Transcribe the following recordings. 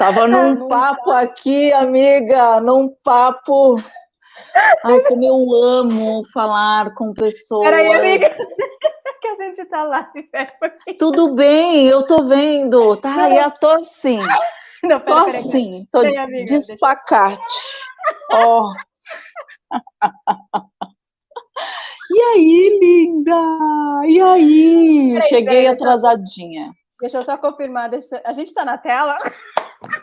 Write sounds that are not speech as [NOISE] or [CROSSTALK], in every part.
Tava num papo aqui, amiga, num papo. Ai, como eu amo falar com pessoas. Peraí, amiga, [LAUGHS] que a gente tá lá. [LAUGHS] Tudo bem, eu tô vendo. Tá, e eu tô assim. [LAUGHS] Não, pera, tô pera, assim, tô Bem, amiga, despacate. Ó. Oh. E aí, linda? E aí? Peraí, Cheguei peraí, atrasadinha. Deixa, eu só confirmar. Deixa... A gente tá na tela?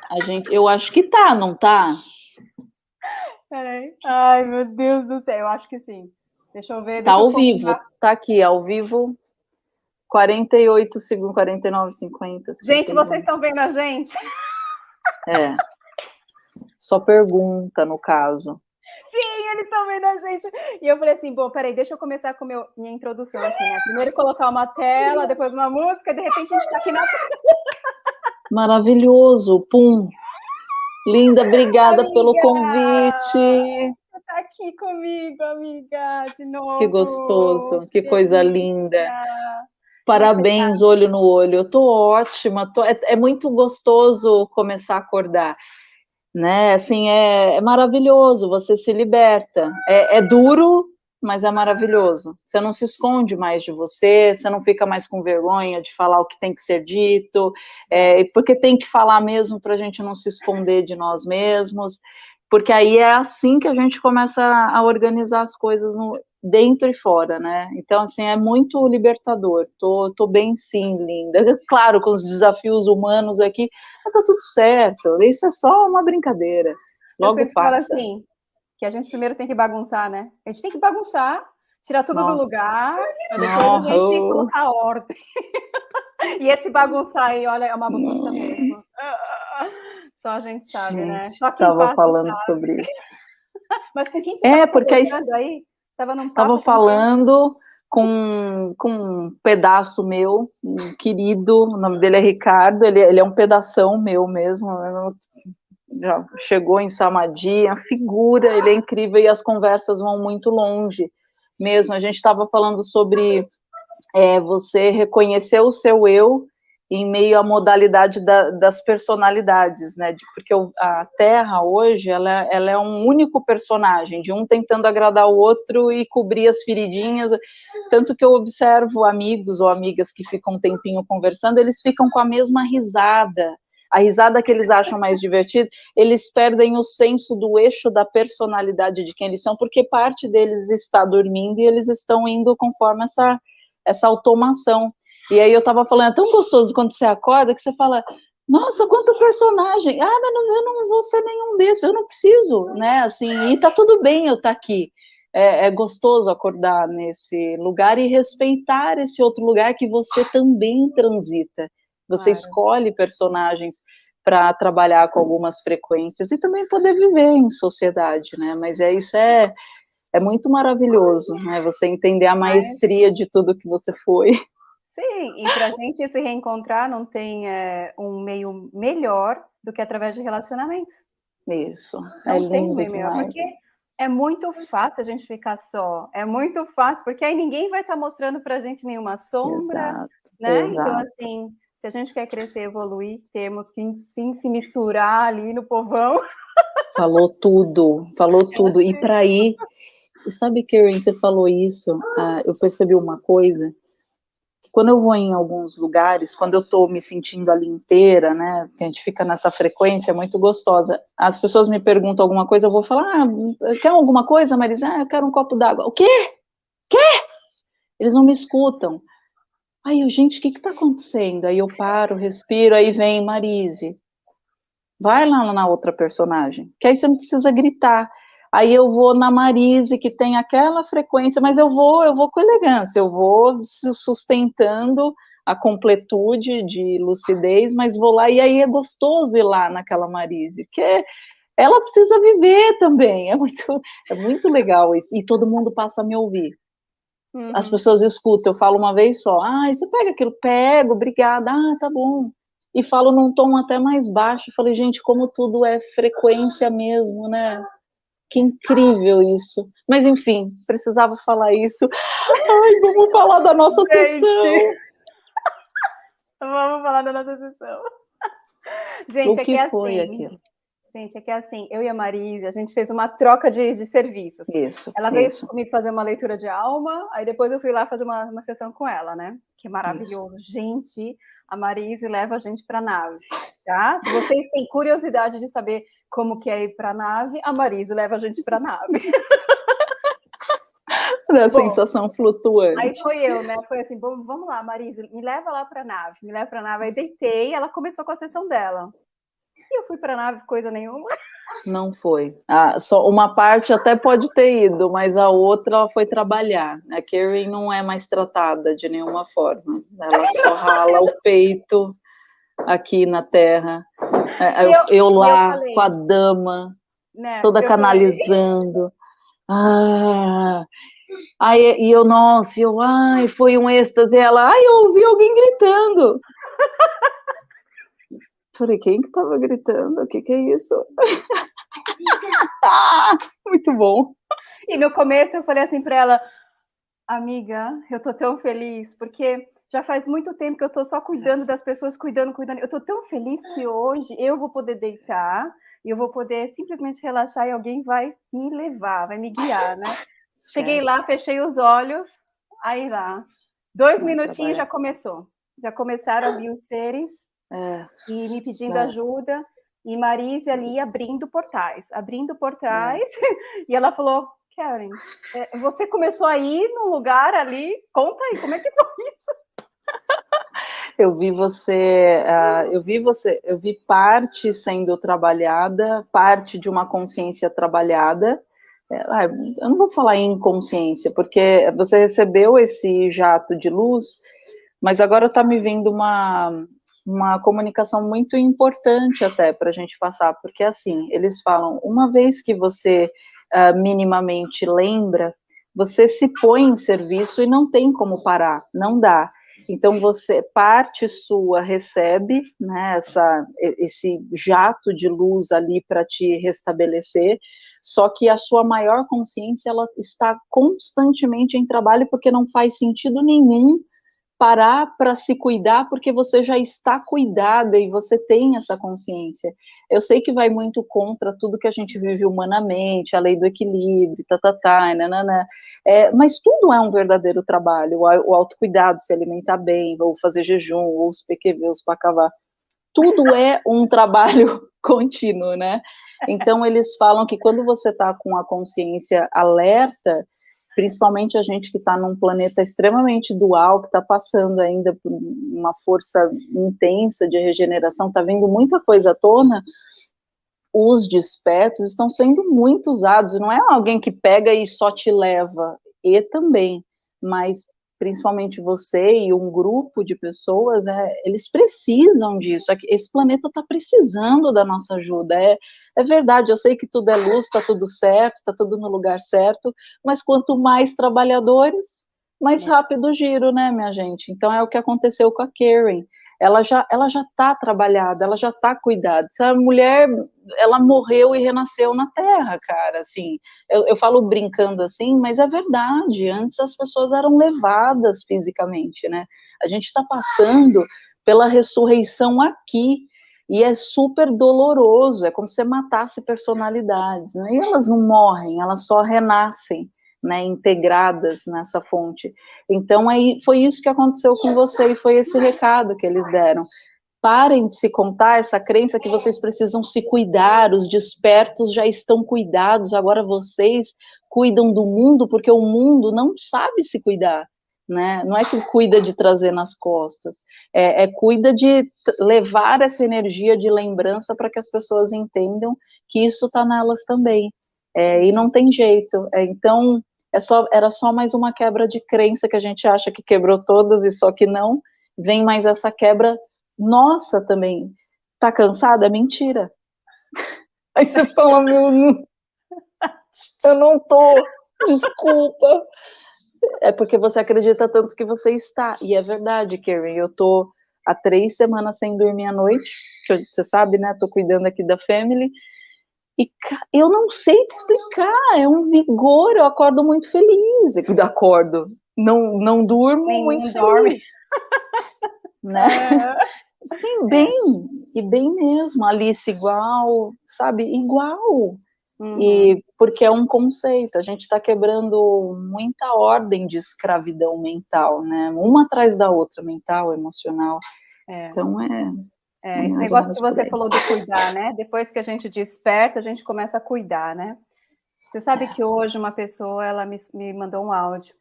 A gente, eu acho que tá, não tá? Peraí. Ai, meu Deus do céu, eu acho que sim. Deixa eu ver. Tá ao vivo, tá aqui, ao vivo. 48 segundos, 49, 50. 51. Gente, vocês estão vendo a gente? É. Só pergunta, no caso. Sim, eles estão vendo a gente. E eu falei assim, bom, peraí, deixa eu começar com meu, minha introdução aqui, né? Primeiro colocar uma tela, depois uma música, de repente a gente está aqui na tela. [LAUGHS] Maravilhoso, pum. Linda, obrigada amiga, pelo convite. Você está aqui comigo, amiga, de novo. Que gostoso, que, que coisa linda. Parabéns, olho no olho. Eu tô ótima. Tô, é, é, muito gostoso começar a acordar, né? Assim, é, é maravilhoso. Você se liberta. É, é, duro, mas é maravilhoso. Você não se esconde mais de você. Você não fica mais com vergonha de falar o que tem que ser dito, é, porque tem que falar mesmo para a gente não se esconder de nós mesmos. Porque aí é assim que a gente começa a organizar as coisas no, dentro e fora, né? Então, assim, é muito libertador. Tô, tô bem sim, linda. [LAUGHS] Claro, com os desafios humanos aqui, mas tá tudo certo. Isso é só uma brincadeira. Logo Eu passa. Falo assim, que a gente primeiro tem que bagunçar, né? A gente tem que bagunçar, tirar tudo Nossa. do lugar, depois a gente colocar ordem. [LAUGHS] e esse bagunçar aí, olha, é uma bagunça mesmo. Só a gente sabe, gente, né? Só quem estava falando sabe. sobre isso. [LAUGHS] Mas com quem você é, porque aí... aí? Estava num Tava falando com, com um pedaço meu, um querido, o nome dele é Ricardo, ele, ele é um pedação meu mesmo, já chegou em Samadhi, a figura, ele é incrível e as conversas vão muito longe mesmo. A gente estava falando sobre é, você reconhecer o seu eu em meio à modalidade da, das personalidades, né? De, porque a Terra hoje ela, ela, é um único personagem, de um tentando agradar o outro e cobrir as feridinhas. Tanto que eu observo amigos ou amigas que ficam um tempinho conversando, eles ficam com a mesma risada. A risada que eles acham mais divertida, eles perdem o senso do eixo da personalidade de quem eles são, porque parte deles está dormindo e eles estão indo conforme essa, essa automação. E aí eu tava falando, é tão gostoso quando você acorda que você fala, nossa, quanto personagem! Ah, mas não, eu não vou ser nenhum desses, eu não preciso, né? Assim, e tá tudo bem eu estar tá aqui. É, é, gostoso acordar nesse lugar e respeitar esse outro lugar que você também transita. Você claro. escolhe personagens para trabalhar com algumas frequências e também poder viver em sociedade, né? Mas é isso é é muito maravilhoso, né? Você entender a maestria de tudo que você foi. Sim, e para a gente se reencontrar não tem é, um meio melhor do que através de relacionamentos. Isso. Não é tem um meio melhor, porque é muito fácil a gente ficar só. É muito fácil, porque aí ninguém vai estar tá mostrando para a gente nenhuma sombra, exato, né? Então, exato. Então, assim, se a gente quer crescer, evoluir, temos que sim se misturar ali no povão. Falou tudo, falou [LAUGHS] tudo. E para ir, sabe, Karen, você falou isso, ah, eu percebi uma coisa quando eu vou em alguns lugares, quando eu estou me sentindo ali inteira, né, que a gente fica nessa frequência muito gostosa, as pessoas me perguntam alguma coisa, eu vou falar, ah, quer alguma coisa, Marisa? Ah, eu quero um copo d'água. O quê? Quê? Eles não me escutam. Aí eu, gente, o que está acontecendo? Aí eu paro, respiro, aí vem Marise. Vai lá na outra personagem, que aí você não precisa gritar aí eu vou na Marise, que tem aquela frequência, mas eu vou, eu vou com elegância, eu vou sustentando a completude de lucidez, mas vou lá, e aí é gostoso ir lá naquela Marise, porque ela precisa viver também, é muito, é muito legal isso, e todo mundo passa a me ouvir. Uhum. As pessoas escutam, eu falo uma vez só, ah, você pega aquilo? Pego, obrigada, ah, tá bom. E falo num tom até mais baixo, falei, gente, como tudo é frequência mesmo, né? Que incrível isso. Mas enfim, precisava falar isso. Ai, vamos falar da nossa Gente. sessão. Vamos falar da nossa sessão. Gente, o que é foi assim. Aquilo? Gente, é que é assim, eu e a Marise, a gente fez uma troca de, de serviços. Isso. Ela veio isso. comigo fazer uma leitura de alma, aí depois eu fui lá fazer uma, uma sessão com ela, né? Que é maravilhoso. Isso. Gente, a Marise leva a gente para nave, tá? Se vocês têm curiosidade de saber como que é ir para a nave, a Marise leva a gente para a nave. [LAUGHS] Da sensação flutuante. Aí foi eu, né? Foi assim, vamos lá, Marise, me leva lá para a nave, me leva para a nave. Aí deitei, ela começou com a sessão dela. E eu fui para a nave, coisa nenhuma. Não foi. Ah, só uma parte até pode ter ido, mas a outra foi trabalhar. A Karen não é mais tratada de nenhuma forma. Ela só rala o peito aqui na Terra. É, eu, eu, eu lá eu com a dama, né, toda canalizando. Ah, aí, e eu, nossa, eu, ai, foi um êxtase. Ela, ai, eu ouvi alguém gritando. [LAUGHS] Falei, quem que tava gritando? O que que é isso? [LAUGHS] ah, muito bom. E no começo eu falei assim para ela, amiga, eu tô tão feliz, porque já faz muito tempo que eu tô só cuidando das pessoas, cuidando, cuidando. Eu tô tão feliz que hoje eu vou poder deitar e eu vou poder simplesmente relaxar e alguém vai me levar, vai me guiar, né? [LAUGHS] Cheguei lá, fechei os olhos, aí lá. Dois minutinhos já começou. Já começaram a vir os seres é. E me pedindo é. ajuda, e Marise ali abrindo portais, abrindo portais, é. [LAUGHS] e ela falou, Karen, é, você começou a ir num lugar ali, conta aí, como é que foi isso? Eu vi você, uh, eu vi você, eu vi parte sendo trabalhada, parte de uma consciência trabalhada, é, ah, eu não vou falar em inconsciência, porque você recebeu esse jato de luz, mas agora está me vindo uma, uma comunicação muito importante até para a gente passar, porque assim, eles falam, uma vez que você uh, minimamente lembra, você se põe em serviço e não tem como parar, não dá. Então você parte sua recebe, né, essa, esse jato de luz ali para te restabelecer, só que a sua maior consciência ela está constantemente em trabalho porque não faz sentido nenhum parar para se cuidar porque você já está cuidada e você tem essa consciência. Eu sei que vai muito contra tudo que a gente vive humanamente, a lei do equilíbrio, tá, tá, tá, nanana, é, mas tudo é um verdadeiro trabalho, o, autocuidado, se alimentar bem, ou fazer jejum, ou os PQV, os pacavá, tudo é um trabalho [LAUGHS] contínuo, né? Então, eles falam que quando você está com a consciência alerta, principalmente a gente que está num planeta extremamente dual, que está passando ainda por uma força intensa de regeneração, está vendo muita coisa à tona, os despertos estão sendo muito usados, não é alguém que pega e só te leva, e também, mas principalmente você e um grupo de pessoas, é, eles precisam disso. Esse planeta está precisando da nossa ajuda. É, é verdade, eu sei que tudo é luz, está tudo certo, está tudo no lugar certo, mas quanto mais trabalhadores, mais é. rápido o giro, né, minha gente? Então é o que aconteceu com a Karen ela já ela já está trabalhada, ela já está cuidada. Essa mulher, ela morreu e renasceu na Terra, cara. Assim, eu, eu falo brincando assim, mas é verdade. Antes as pessoas eram levadas fisicamente, né? A gente está passando pela ressurreição aqui e é super doloroso. É como se você matasse personalidades, né? E elas não morrem, elas só renascem né, integradas nessa fonte. Então, aí foi isso que aconteceu com você e foi esse recado que eles deram. Parem de se contar essa crença que vocês precisam se cuidar, os despertos já estão cuidados, agora vocês cuidam do mundo, porque o mundo não sabe se cuidar. Né? Não é que cuida de trazer nas costas, é, é cuida de levar essa energia de lembrança para que as pessoas entendam que isso está nelas também. É, e não tem jeito. É, então, é só, era só mais uma quebra de crença que a gente acha que quebrou todas e só que não. Vem mais essa quebra nossa também. Tá cansada? É mentira. Aí você fala, meu, eu não tô, desculpa. É porque você acredita tanto que você está. E é verdade, Karen, eu tô há três semanas sem dormir à noite, que você sabe, né? Tô cuidando aqui da family. E eu não sei te explicar, é um vigor, eu acordo muito feliz. Eu acordo, não, não durmo Nem muito dorme. feliz. [LAUGHS] né? É. Sim, bem, e bem mesmo, Alice igual, sabe, igual. Uhum. E porque é um conceito, a gente está quebrando muita ordem de escravidão mental, né? Uma atrás da outra, mental, emocional. É. Então é. É, esse negócio que você falou de cuidar, né? Depois que a gente desperta, a gente começa a cuidar, né? Você sabe que hoje uma pessoa ela me, me mandou um áudio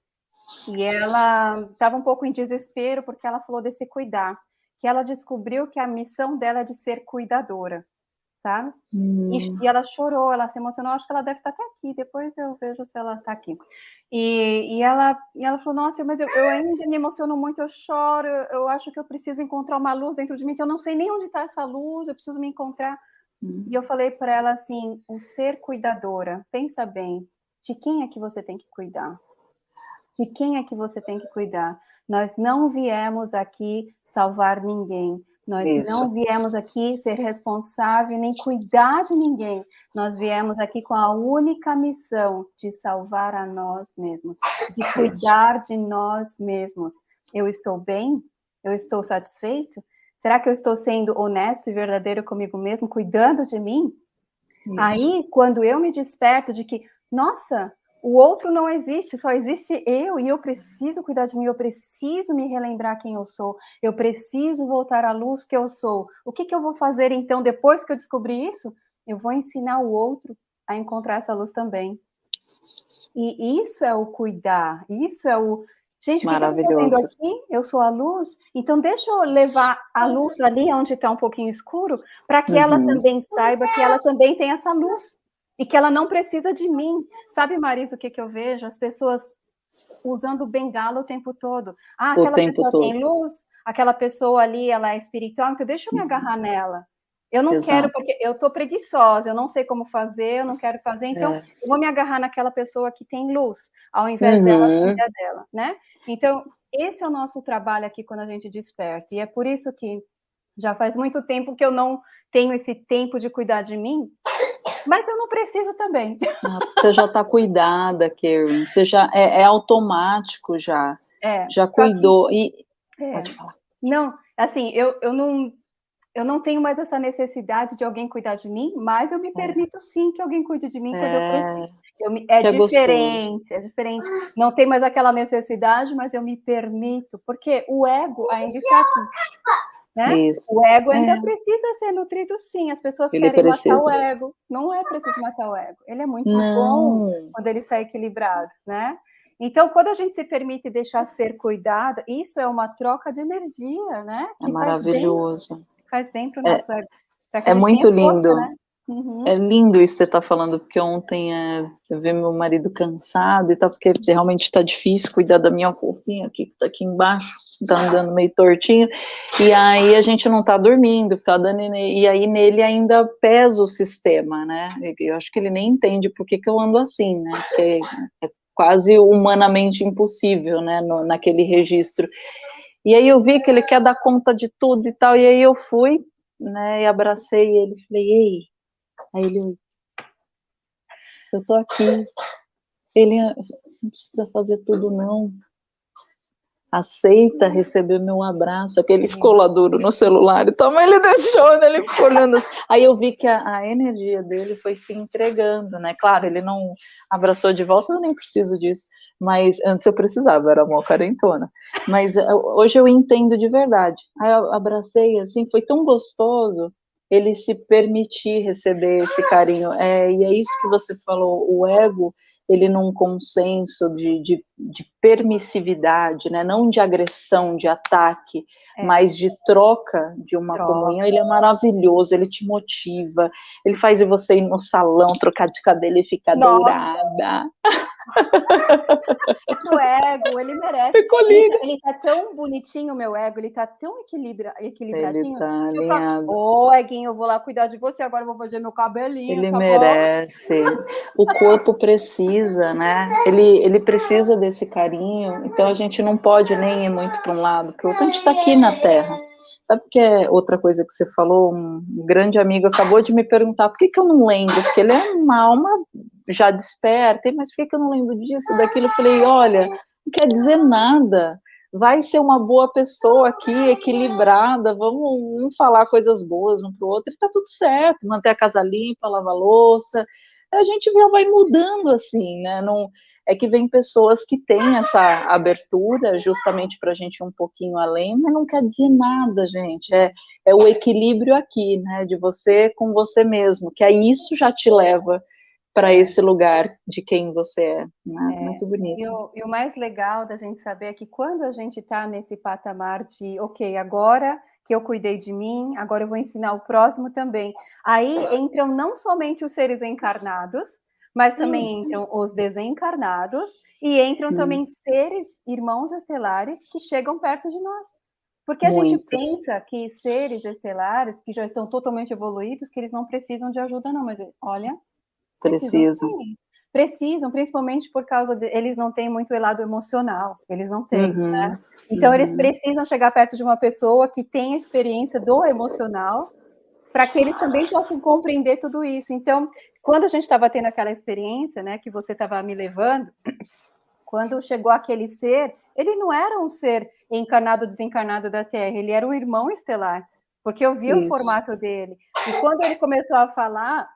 e ela estava um pouco em desespero porque ela falou desse cuidar, que ela descobriu que a missão dela é de ser cuidadora, sabe? Hum. E, e, ela chorou, ela se emocionou, acho que ela deve estar até aqui, depois eu vejo se ela está aqui. E, e, ela, e ela falou, nossa, mas eu, eu ainda me emociono muito, eu choro, eu, acho que eu preciso encontrar uma luz dentro de mim, que eu não sei nem onde está essa luz, eu preciso me encontrar. E eu falei para ela assim, o ser cuidadora, pensa bem, de quem é que você tem que cuidar? De quem é que você tem que cuidar? Nós não viemos aqui salvar ninguém. Nós Isso. não viemos aqui ser responsável nem cuidar de ninguém. Nós viemos aqui com a única missão de salvar a nós mesmos, de cuidar de nós mesmos. Eu estou bem? Eu estou satisfeito? Será que eu estou sendo honesto e verdadeiro comigo mesmo, cuidando de mim? Isso. Aí, quando eu me desperto de que, nossa, o outro não existe, só existe eu e eu preciso cuidar de mim, eu preciso me relembrar quem eu sou, eu preciso voltar à luz que eu sou. O que, que eu vou fazer então depois que eu descobrir isso? Eu vou ensinar o outro a encontrar essa luz também. E isso é o cuidar, isso é o Gente, o que, eu estou fazendo aqui? Eu sou a luz, então deixa eu levar a luz ali onde está um pouquinho escuro, para que uhum. ela também saiba que ela também tem essa luz e que ela não precisa de mim. Sabe, Marisa, o que, que eu vejo? As pessoas usando bengala o tempo todo. Ah, aquela pessoa todo. tem luz, aquela pessoa ali, ela é espiritual, então deixa eu me agarrar nela. Eu não Exato. quero, porque eu estou preguiçosa, eu não sei como fazer, eu não quero fazer, então é. eu vou me agarrar naquela pessoa que tem luz, ao invés uhum. dela, filha dela, né? Então, esse é o nosso trabalho aqui quando a gente desperta, e é por isso que já faz muito tempo que eu não tenho esse tempo de cuidar de mim, mas eu não preciso também. Ah, você já está cuidada, Karen, você já, é, é automático já, é, já cuidou, que, e... É, Pode falar. Não, assim, eu, eu não eu não tenho mais essa necessidade de alguém cuidar de mim, mas eu me é. permito sim que alguém cuide de mim quando eu é. preciso. Eu me, é, é diferente, é, é diferente. Não tem mais aquela necessidade, mas eu me permito, porque o ego ainda está aqui. Né? O ego ainda é. precisa ser nutrido, sim. As pessoas ele querem precisa. matar o ego. Não é preciso matar o ego. Ele é muito não. bom quando ele está equilibrado, né? Então, quando a gente se permite deixar ser cuidada, isso é uma troca de energia, né? Que é maravilhoso faz bem para o é, nosso ego. É muito lindo. Força, né? Uhum. É lindo isso que você está falando, porque ontem é, eu vi meu marido cansado e tal, porque realmente está difícil cuidar da minha fofinha aqui, que está aqui embaixo, está andando meio tortinho, e aí a gente não está dormindo, dando, e aí nele ainda pesa o sistema, né? Eu acho que ele nem entende por que, que eu ando assim, né? Porque é quase humanamente impossível, né, no, naquele registro. E aí eu vi que ele quer dar conta de tudo e tal, e aí eu fui, né, e abracei ele, falei, ei, aí ele, eu tô aqui, ele, não precisa fazer tudo não, aceita receber meu abraço, que ele ficou lá duro no celular e tal, mas ele deixou, né, ele ficou olhando assim. aí eu vi que a, a, energia dele foi se entregando, né, claro, ele não abraçou de volta, eu nem preciso disso, mas antes eu precisava, era uma carentona, mas eh, hoje eu entendo de verdade, aí eu abracei, assim, foi tão gostoso, ele se permitir receber esse carinho, é, e é isso que você falou, o ego, ele num consenso de, de, de permissividade, né? não de agressão, de ataque, é. mas de troca de uma troca. comunhão, ele é maravilhoso, ele te motiva, ele faz você ir no salão, trocar de cabelo e ficar Nossa. dourada. [LAUGHS] o ego, ele merece. Ficou lindo. Ele, ele tá tão bonitinho, meu ego, ele tá tão equilibra, equilibradinho. Ele tá falo, ô, oh, Eguinho, eu vou lá cuidar de você, agora eu vou fazer meu cabelinho. Ele tá merece. o corpo precisa, né? Ele, ele precisa desse carinho, então a gente não pode nem ir muito para um lado, porque o outro, a gente está aqui na Terra. Sabe que é outra coisa que você falou? Um grande amigo acabou de me perguntar por que, que eu não lembro, porque ele é uma alma já desperta, mas por que, que eu não lembro disso, daquilo? Eu falei, olha, não quer dizer nada. vai ser uma boa pessoa aqui, equilibrada, vamos um falar coisas boas um para o outro, e tá tudo certo, manter a casa limpa, lavar louça, a gente já vai mudando assim, né? Não, é que vem pessoas que têm essa abertura justamente para a gente ir um pouquinho além, mas não quer dizer nada, gente. É, é o equilíbrio aqui, né? De você com você mesmo, que aí isso já te leva para esse lugar de quem você é. Né? é Muito bonito. E o, e o, mais legal da gente saber é que quando a gente está nesse patamar de, ok, agora que eu cuidei de mim, agora eu vou ensinar o próximo também. Aí entram não somente os seres encarnados, mas também entram os desencarnados e entram também seres, irmãos estelares que chegam perto de nós. Porque a Muitos. gente pensa que seres estelares que já estão totalmente evoluídos, que eles não precisam de ajuda, não, mas olha, Precisam. Precisam, principalmente por causa de eles não têm muito lado emocional, eles não têm, uhum. né? Então uhum. eles precisam chegar perto de uma pessoa que tem a experiência do emocional, para que eles também possam compreender tudo isso. Então, quando a gente estava tendo aquela experiência, né, que você estava me levando, quando chegou aquele ser, ele não era um ser encarnado, desencarnado da Terra, ele era um irmão estelar porque eu vi Isso. o formato dele. E quando ele começou a falar,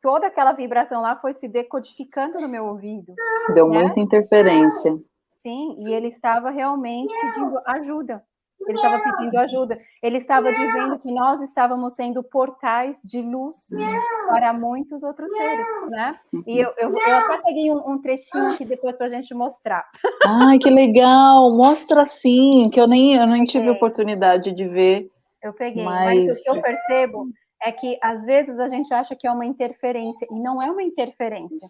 toda aquela vibração lá foi se decodificando no meu ouvido. Deu né? muita interferência. Sim, e ele estava realmente pedindo ajuda. Ele estava pedindo ajuda. Ele estava dizendo que nós estávamos sendo portais de luz para muitos outros seres, né? E eu, eu, eu até peguei um, um trechinho aqui depois para a gente mostrar. Ai, que legal! Mostra sim, que eu nem, eu nem tive oportunidade de ver. Eu peguei, mas... mas o que eu percebo é que às vezes a gente acha que é uma interferência, e não é uma interferência,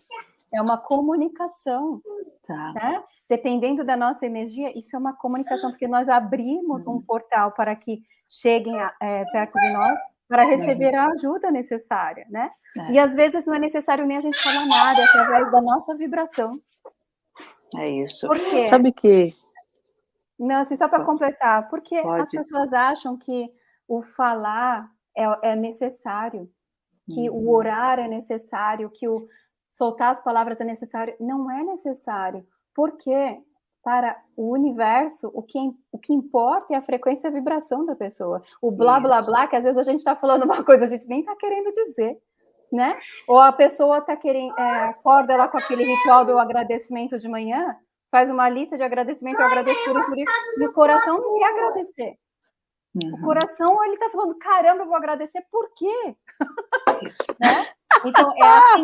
é uma comunicação. Tá. Né? Dependendo da nossa energia, isso é uma comunicação, porque nós abrimos um uhum. portal para que cheguem é, perto de nós para receber a ajuda necessária, né? É. E às vezes não é necessário nem a gente falar nada, é através da nossa vibração. É isso. Por quê? Sabe que... Não, assim, só para completar, porque Pode. as pessoas acham que o falar é, é necessário, que uhum. o orar é necessário, que o soltar as palavras é necessário. Não é necessário, porque para o universo, o que, o que importa é a frequência e a vibração da pessoa. O blá, blá, blá, que às vezes a gente está falando uma coisa, a gente nem está querendo dizer, né? Ou a pessoa está querendo, é, acorda lá com aquele ritual do agradecimento de manhã, faz uma lista de agradecimento, eu agradeço por isso, por isso, e o coração não quer agradecer. Uhum. O coração, ele está falando, caramba, eu vou agradecer, por quê? [LAUGHS] né? Então, é a,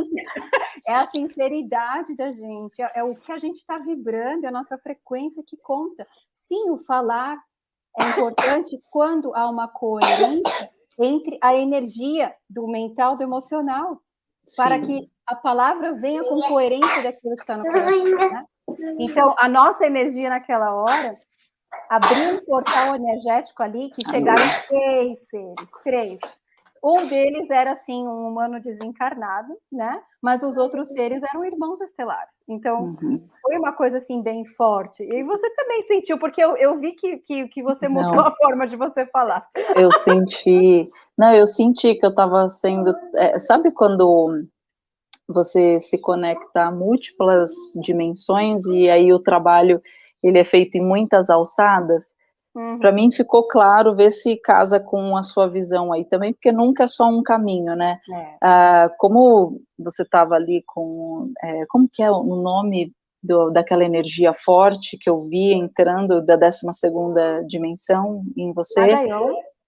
[LAUGHS] é a, sinceridade da gente, é, é o que a gente está vibrando, é a nossa frequência que conta. Sim, o falar é importante quando há uma coerência entre a energia do mental do emocional, Sim. para que a palavra venha com coerência daquilo que está no coração. Né? [LAUGHS] Então, a nossa energia naquela hora abriu um portal energético ali que chegaram três seres, três. Um deles era, assim, um humano desencarnado, né? Mas os outros seres eram irmãos estelares. Então, uhum. foi uma coisa, assim, bem forte. E você também sentiu, porque eu, eu vi que, que, que você mudou Não. a forma de você falar. Eu senti... Não, eu senti que eu estava sendo... É, sabe quando você se conecta a múltiplas dimensões e aí o trabalho ele é feito em muitas alçadas, uhum. para mim ficou claro ver se casa com a sua visão aí também, porque nunca é só um caminho, né? É. Ah, como você estava ali com, é, como que é o nome do, daquela energia forte que eu vi entrando da 12ª dimensão em você?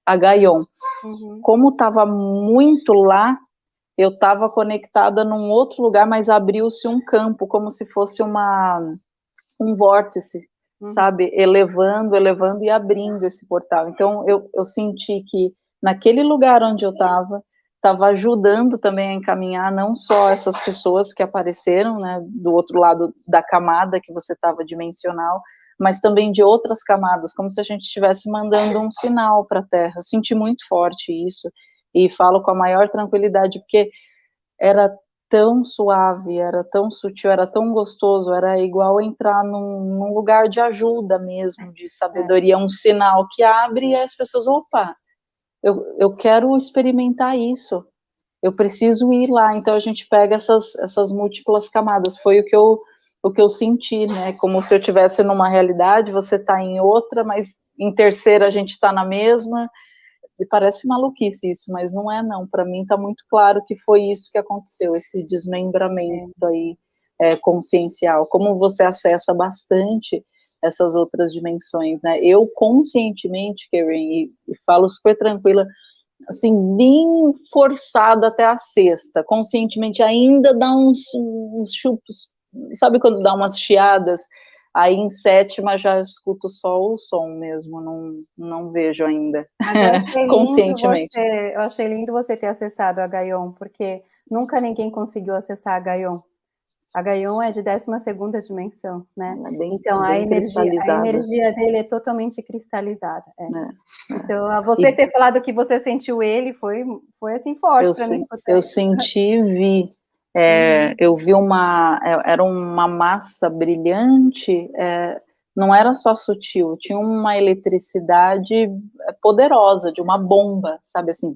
A Gaion. Uhum. Como estava muito lá, eu estava conectada num outro lugar, mas abriu-se um campo, como se fosse uma um vórtice, uhum. sabe, elevando, elevando e abrindo esse portal. Então, eu, eu senti que naquele lugar onde eu estava, estava ajudando também a encaminhar não só essas pessoas que apareceram, né, do outro lado da camada que você estava dimensional, mas também de outras camadas, como se a gente estivesse mandando um sinal para a Terra. Eu senti muito forte isso, e falo com a maior tranquilidade, porque era tão suave, era tão sutil, era tão gostoso, era igual entrar num, num lugar de ajuda mesmo, de sabedoria, um sinal que abre e as pessoas, opa, eu, eu quero experimentar isso, eu preciso ir lá, então a gente pega essas, essas múltiplas camadas, foi o que eu o que eu senti, né? Como se eu tivesse numa realidade, você está em outra, mas em terceira a gente está na mesma. E parece maluquice isso, mas não é não. Para mim está muito claro que foi isso que aconteceu, esse desmembramento aí é, consciencial. Como você acessa bastante essas outras dimensões, né? Eu conscientemente, Karen, e, e falo super tranquila, assim, bem forçada até a sexta, conscientemente ainda dá uns, uns chupos, sabe quando dá umas chiadas, aí em sétima já escuto só o som mesmo, não, não vejo ainda, [LAUGHS] conscientemente. Você, eu achei lindo você ter acessado a Gaion, porque nunca ninguém conseguiu acessar a Gaion. A Gaion é de 12 dimensão, né? É bem, então bem a, energia, a energia dele é totalmente cristalizada. É. É, então, você e... ter falado que você sentiu ele foi, foi assim forte para mim. Eu senti, vi. É, uhum. Eu vi uma. É, era uma massa brilhante, é, não era só sutil, tinha uma eletricidade poderosa, de uma bomba, sabe assim.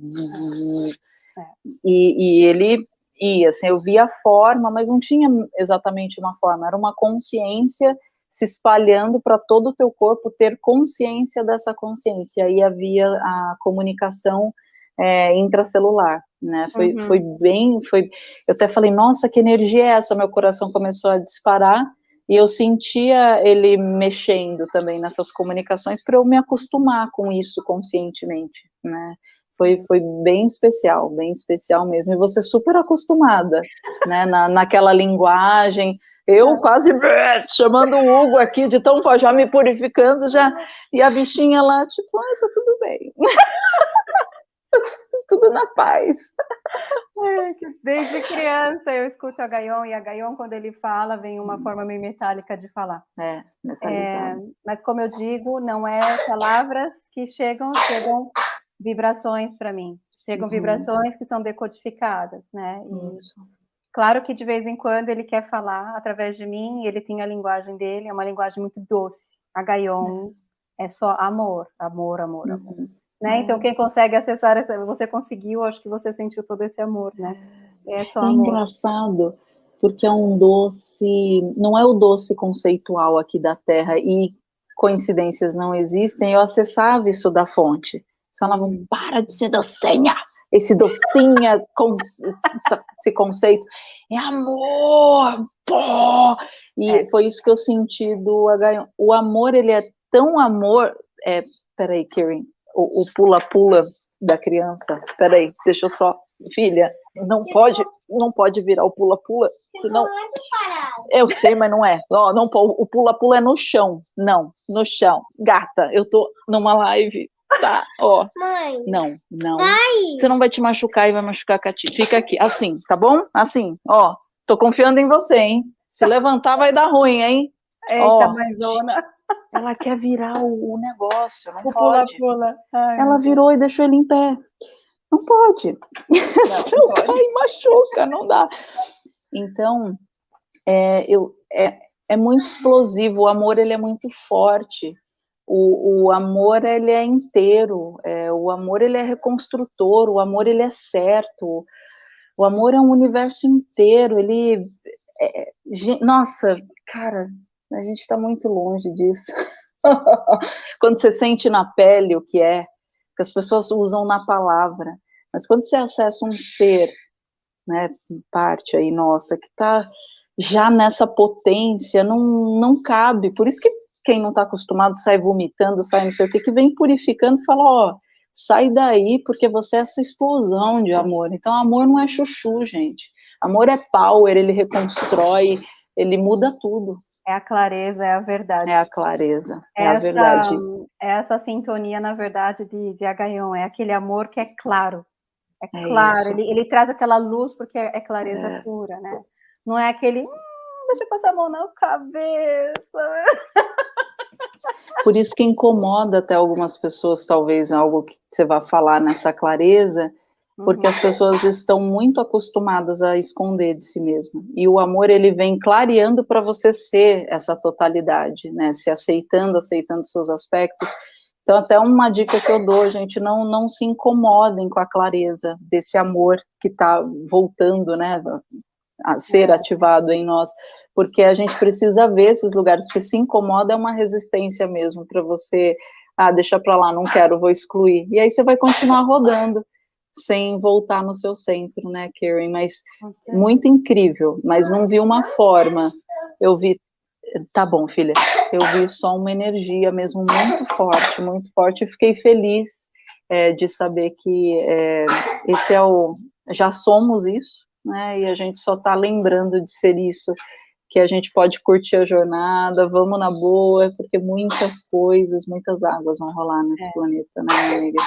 E, e ele ia, assim, eu via a forma, mas não tinha exatamente uma forma, era uma consciência se espalhando para todo o teu corpo ter consciência dessa consciência, aí havia a comunicação é, intracelular, né, foi, uhum. foi bem, foi, eu até falei, nossa, que energia é essa, meu coração começou a disparar, e eu sentia ele mexendo também nessas comunicações para eu me acostumar com isso conscientemente, né, foi, foi bem especial, bem especial mesmo, e você super acostumada, né, na, naquela linguagem, eu quase [LAUGHS] chamando o Hugo aqui de tão já me purificando já, e a bichinha lá, tipo, ai, tá tudo bem. [LAUGHS] [LAUGHS] tudo na paz. Desde criança eu escuto a Gaion, e a Gaion, quando ele fala, vem uma forma meio metálica de falar. É, é, mas como eu digo, não é palavras que chegam, chegam vibrações para mim. Chegam uhum. vibrações que são decodificadas, né? E, Isso. Claro que de vez em quando ele quer falar através de mim, ele tem a linguagem dele, é uma linguagem muito doce. A Gaion é, é só amor, amor, amor, uhum. Né? Então, quem consegue acessar essa, você conseguiu, acho que você sentiu todo esse amor, né? É só é amor. engraçado, porque é um doce, não é o doce conceitual aqui da Terra, e coincidências não existem, eu acessava isso da fonte. Só ela não para de ser docinha, esse docinha, esse conceito, é amor, pô! E é. foi isso que eu senti do H1. O amor, ele é tão amor, é, peraí, Karen, o pula-pula da criança, peraí, deixa eu só, filha, não pode, não pode virar o pula-pula, senão... Eu sei, mas não é. Ó, não, o pula-pula é no chão. Não, no chão. Gata, eu tô numa live Tá, ó. Mãe. Não, não. Vai. Você não vai te machucar e vai machucar a Cati. Fica aqui, assim, tá bom? Assim, ó. Tô confiando em você, hein? Se levantar vai dar ruim, hein? Eita, ó, maisona. [LAUGHS] Ela quer virar o, o negócio, não o pode. Pula, pula. Ai, ela virou e deixou ele em pé. Não pode. Não, não [LAUGHS] cai, machuca, não dá. Então, é, eu, é, é muito explosivo, o amor ele é muito forte. O, o amor ele é inteiro, é, o amor ele é reconstrutor, o amor ele é certo, o amor é um universo inteiro, ele, é, nossa, cara, a gente está muito longe disso. [LAUGHS] quando você sente na pele o que é, que as pessoas usam na palavra, mas quando você acessa um ser, né, parte aí nossa, que está já nessa potência, não, não cabe, por isso que quem não está acostumado sai vomitando, sai não sei o que, que vem purificando e fala, ó, sai daí, porque você é essa explosão de amor. Então, amor não é chuchu, gente. Amor é power, ele reconstrói, ele muda tudo. É a clareza, é a verdade. É a clareza, é essa, a verdade. É essa sintonia, na verdade, de, de Agaion, é aquele amor que é claro. É, é claro, ele, ele, traz aquela luz porque é, clareza é. pura, né? Não é aquele, hum, deixa eu passar a mão na cabeça. Por isso que incomoda até algumas pessoas, talvez, algo que você vá falar nessa clareza, porque uhum. as pessoas estão muito acostumadas a esconder de si mesmo. E o amor, ele vem clareando para você ser essa totalidade, né? Se aceitando, aceitando seus aspectos. Então, até uma dica que eu dou, gente, não, não se incomodem com a clareza desse amor que está voltando, né? a ser é. ativado em nós, porque a gente precisa ver esses lugares, porque se incomoda é uma resistência mesmo para você, ah, deixa para lá, não quero, vou excluir. E aí você vai continuar rodando sem voltar no seu centro, né, Karen? Mas muito incrível, mas não vi uma forma. Eu vi, tá bom, filha, eu vi só uma energia mesmo muito forte, muito forte, e fiquei feliz é, de saber que é, esse é o, já somos isso, né, e a gente só está lembrando de ser isso, que a gente pode curtir a jornada, vamos na boa, porque muitas coisas, muitas águas vão rolar nesse é. planeta, né, amiga?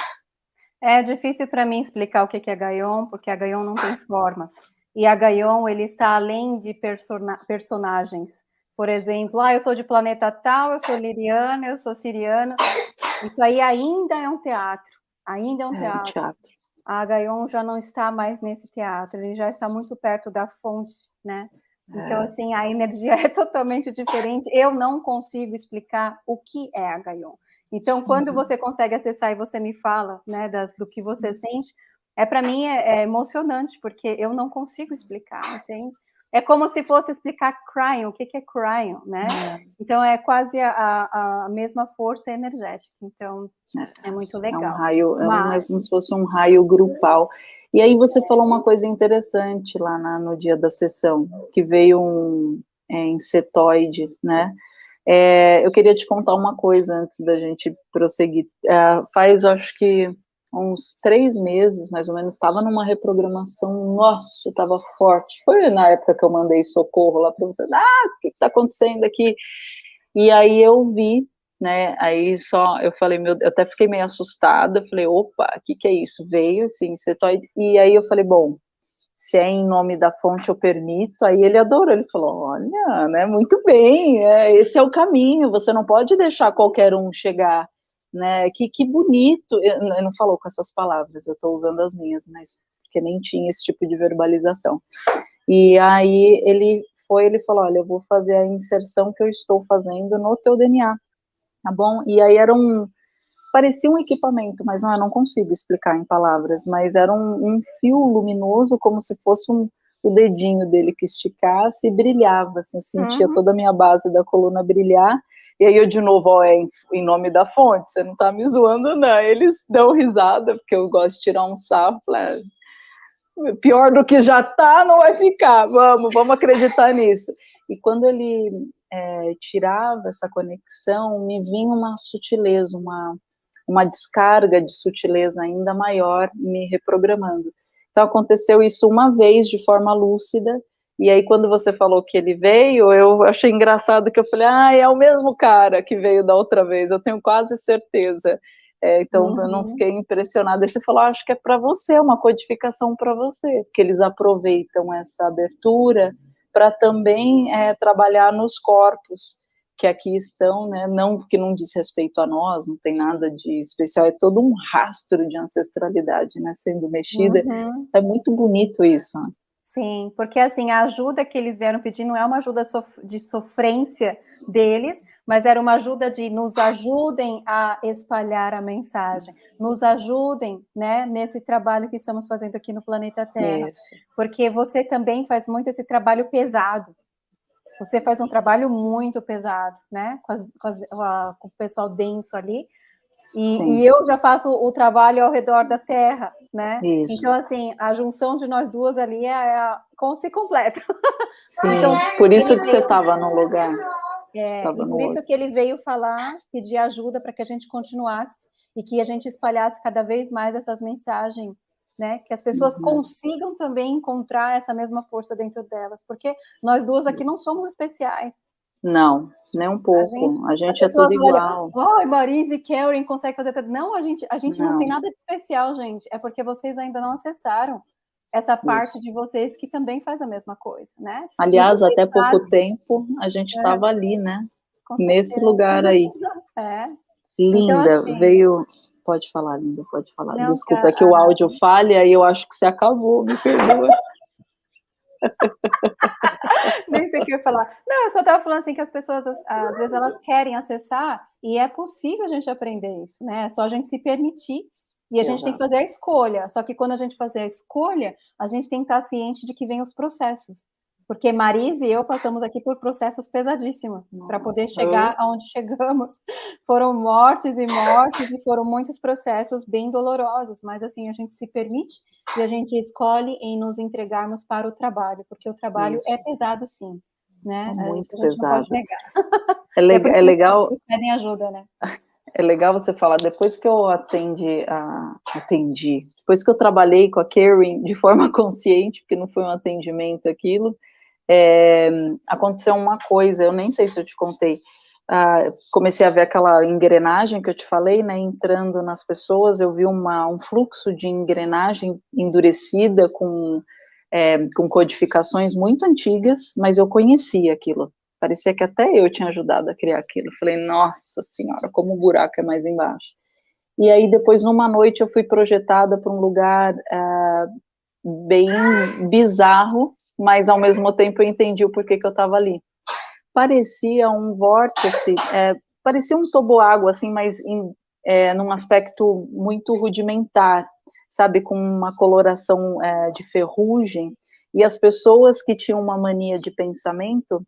É difícil para mim explicar o que é Gaion, porque a Gaion não tem forma. E a Gaion, ele está além de persona personagens. Por exemplo, ah, eu sou de planeta tal, eu sou liriana, eu sou siriana. Isso aí ainda é um teatro. Ainda é um teatro. É um teatro. A Gaion já não está mais nesse teatro, ele já está muito perto da fonte, né? Então, é. assim, a energia [LAUGHS] é totalmente diferente. Eu não consigo explicar o que é a Gaion. Então, quando uhum. você consegue acessar e você me fala, né, das, do que você uhum. sente, é para mim é, é, emocionante, porque eu não consigo explicar, entende? É como se fosse explicar crying, o que, que é crying, né? É. Então, é quase a, a, mesma força energética. Então, é, é muito legal. É um raio, Mas... é como se fosse um raio grupal. E aí você falou uma coisa interessante lá na, no dia da sessão, que veio um é, insetoide, né? É, eu queria te contar uma coisa antes da gente prosseguir. É, faz, acho que, uns três meses, mais ou menos, estava numa reprogramação, nossa, estava forte. Foi na época que eu mandei socorro lá para você, ah, o que está acontecendo aqui? E aí eu vi, né, aí só, eu falei, meu, eu até fiquei meio assustada, falei, opa, o que que é isso? Veio, assim, cetoide, e aí eu falei, bom, se é em nome da fonte eu permito, aí ele adorou, ele falou, olha, né, muito bem, é, esse é o caminho, você não pode deixar qualquer um chegar, né, que, que bonito, ele não falou com essas palavras, eu estou usando as minhas, mas porque nem tinha esse tipo de verbalização, e aí ele foi, ele falou, olha, eu vou fazer a inserção que eu estou fazendo no teu DNA, tá bom? E aí era um, parecia um equipamento, mas não, eu não consigo explicar em palavras, mas era um, um fio luminoso, como se fosse um, o dedinho dele que esticasse e brilhava, assim, eu sentia uhum. toda a minha base da coluna brilhar, e aí eu de novo, ó, é em, em, nome da fonte, você não tá me zoando não, eles dão risada, porque eu gosto de tirar um sarro, falei, ah, pior do que já tá, não vai ficar, vamos, vamos acreditar nisso. E quando ele é, tirava essa conexão, me vinha uma sutileza, uma, uma descarga de sutileza ainda maior me reprogramando. Então aconteceu isso uma vez de forma lúcida, e aí quando você falou que ele veio, eu achei engraçado que eu falei, ah, é o mesmo cara que veio da outra vez, eu tenho quase certeza. É, então uhum. eu não uhum. fiquei impressionada. E você falou, ah, acho que é para você, uma codificação para você, porque eles aproveitam essa abertura para também é, trabalhar nos corpos que aqui estão, né, não que não diz respeito a nós, não tem nada de especial, é todo um rastro de ancestralidade, né, sendo mexida, uhum. é muito bonito isso. Né? Sim, porque assim, a ajuda que eles vieram pedir não é uma ajuda de sofrência deles, mas era uma ajuda de nos ajudem a espalhar a mensagem, nos ajudem, né, nesse trabalho que estamos fazendo aqui no planeta Terra, isso. porque você também faz muito esse trabalho pesado, você faz um trabalho muito pesado, né? Com, as, com, as, com o pessoal denso ali. E, e, eu já faço o trabalho ao redor da Terra, né? Isso. Então, assim, a junção de nós duas ali é, é como se completa. [LAUGHS] Sim, então, por isso que você estava no lugar. É, e por isso que ele veio falar, pedir ajuda para que a gente continuasse e que a gente espalhasse cada vez mais essas mensagens né? Que as pessoas uhum. consigam também encontrar essa mesma força dentro delas, porque nós duas aqui não somos especiais. Não, nem um pouco. A gente, a gente é tudo igual. Oh, Marise e Karen conseguem fazer tudo. Não, a gente, a gente não. não. tem nada de especial, gente. É porque vocês ainda não acessaram essa parte Isso. de vocês que também faz a mesma coisa, né? Aliás, até fazem. pouco tempo a gente estava é. ali, né? Nesse lugar aí. [LAUGHS] É. Linda, então, assim, veio Pode falar, Linda, pode falar. Não, Desculpa, cara, é que o áudio falha e eu acho que você acabou, me perdoa. [LAUGHS] [LAUGHS] Nem sei o que eu ia falar. Não, eu só estava falando assim que as pessoas, às vezes, elas querem acessar e é possível a gente aprender isso, né? É só a gente se permitir e a gente tem que fazer a escolha. Só que quando a gente fazer a escolha, a gente tem que estar ciente de que vem os processos. Porque Marise e eu passamos aqui por processos pesadíssimos para poder chegar aonde chegamos. [LAUGHS] Foram mortes e mortes e foram muitos processos bem dolorosos, mas assim a gente se permite e a gente escolhe em nos entregarmos para o trabalho, porque o trabalho Isso. é pesado sim, né? É muito pesado. É, le é, é legal. Vocês pedem ajuda, né? É legal você falar depois que eu atendi, a, atendi, depois que eu trabalhei com a Karen de forma [LAUGHS] consciente, porque não foi um atendimento aquilo, é, aconteceu uma coisa, eu nem sei se eu te contei, ah, comecei a ver aquela engrenagem que eu te falei, né, entrando nas pessoas, eu vi uma, um fluxo de engrenagem endurecida com, é, com codificações muito antigas, mas eu conhecia aquilo, parecia que até eu tinha ajudado a criar aquilo, falei, nossa senhora, como o buraco é mais embaixo. E aí depois, numa noite, eu fui projetada para um lugar ah, bem bizarro, mas ao mesmo tempo eu entendi o porquê que eu estava ali. Parecia um vórtice, é, parecia um toboágua, assim, mas em, é, num aspecto muito rudimentar, sabe, com uma coloração é, de ferrugem, e as pessoas que tinham uma mania de pensamento,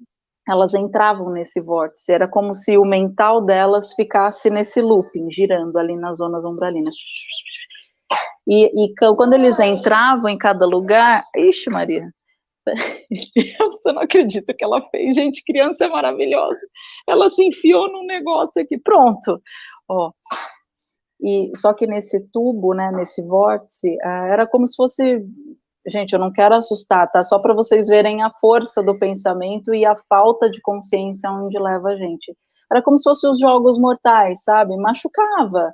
elas entravam nesse vórtice, era como se o mental delas ficasse nesse looping, girando ali nas zonas umbralinas. E, e quando eles entravam em cada lugar, ixi Maria, [LAUGHS] Você não acredita que ela fez. Gente, criança é maravilhosa. Ela se enfiou num negócio aqui, pronto. Ó. E, só que nesse tubo, né, nesse vórtice, ah, era como se fosse... Gente, eu não quero assustar, tá? Só para vocês verem a força do pensamento e a falta de consciência onde leva a gente. Era como se fossem os jogos mortais, sabe? Machucava.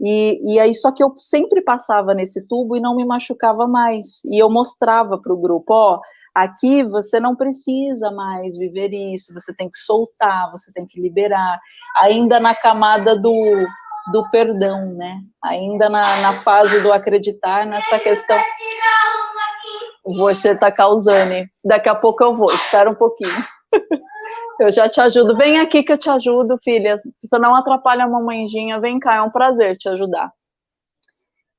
E, e aí, só que eu sempre passava nesse tubo e não me machucava mais. E eu mostrava para o grupo, ó, Aqui você não precisa mais viver isso, você tem que soltar, você tem que liberar, ainda na camada do, do perdão, né? Ainda na, na fase do acreditar nessa questão. Você está causando, daqui a pouco eu vou, espera um pouquinho. [LAUGHS] Eu já te ajudo. Vem aqui que eu te ajudo, filha. Você não atrapalha a mamãezinha. Vem cá, é um prazer te ajudar.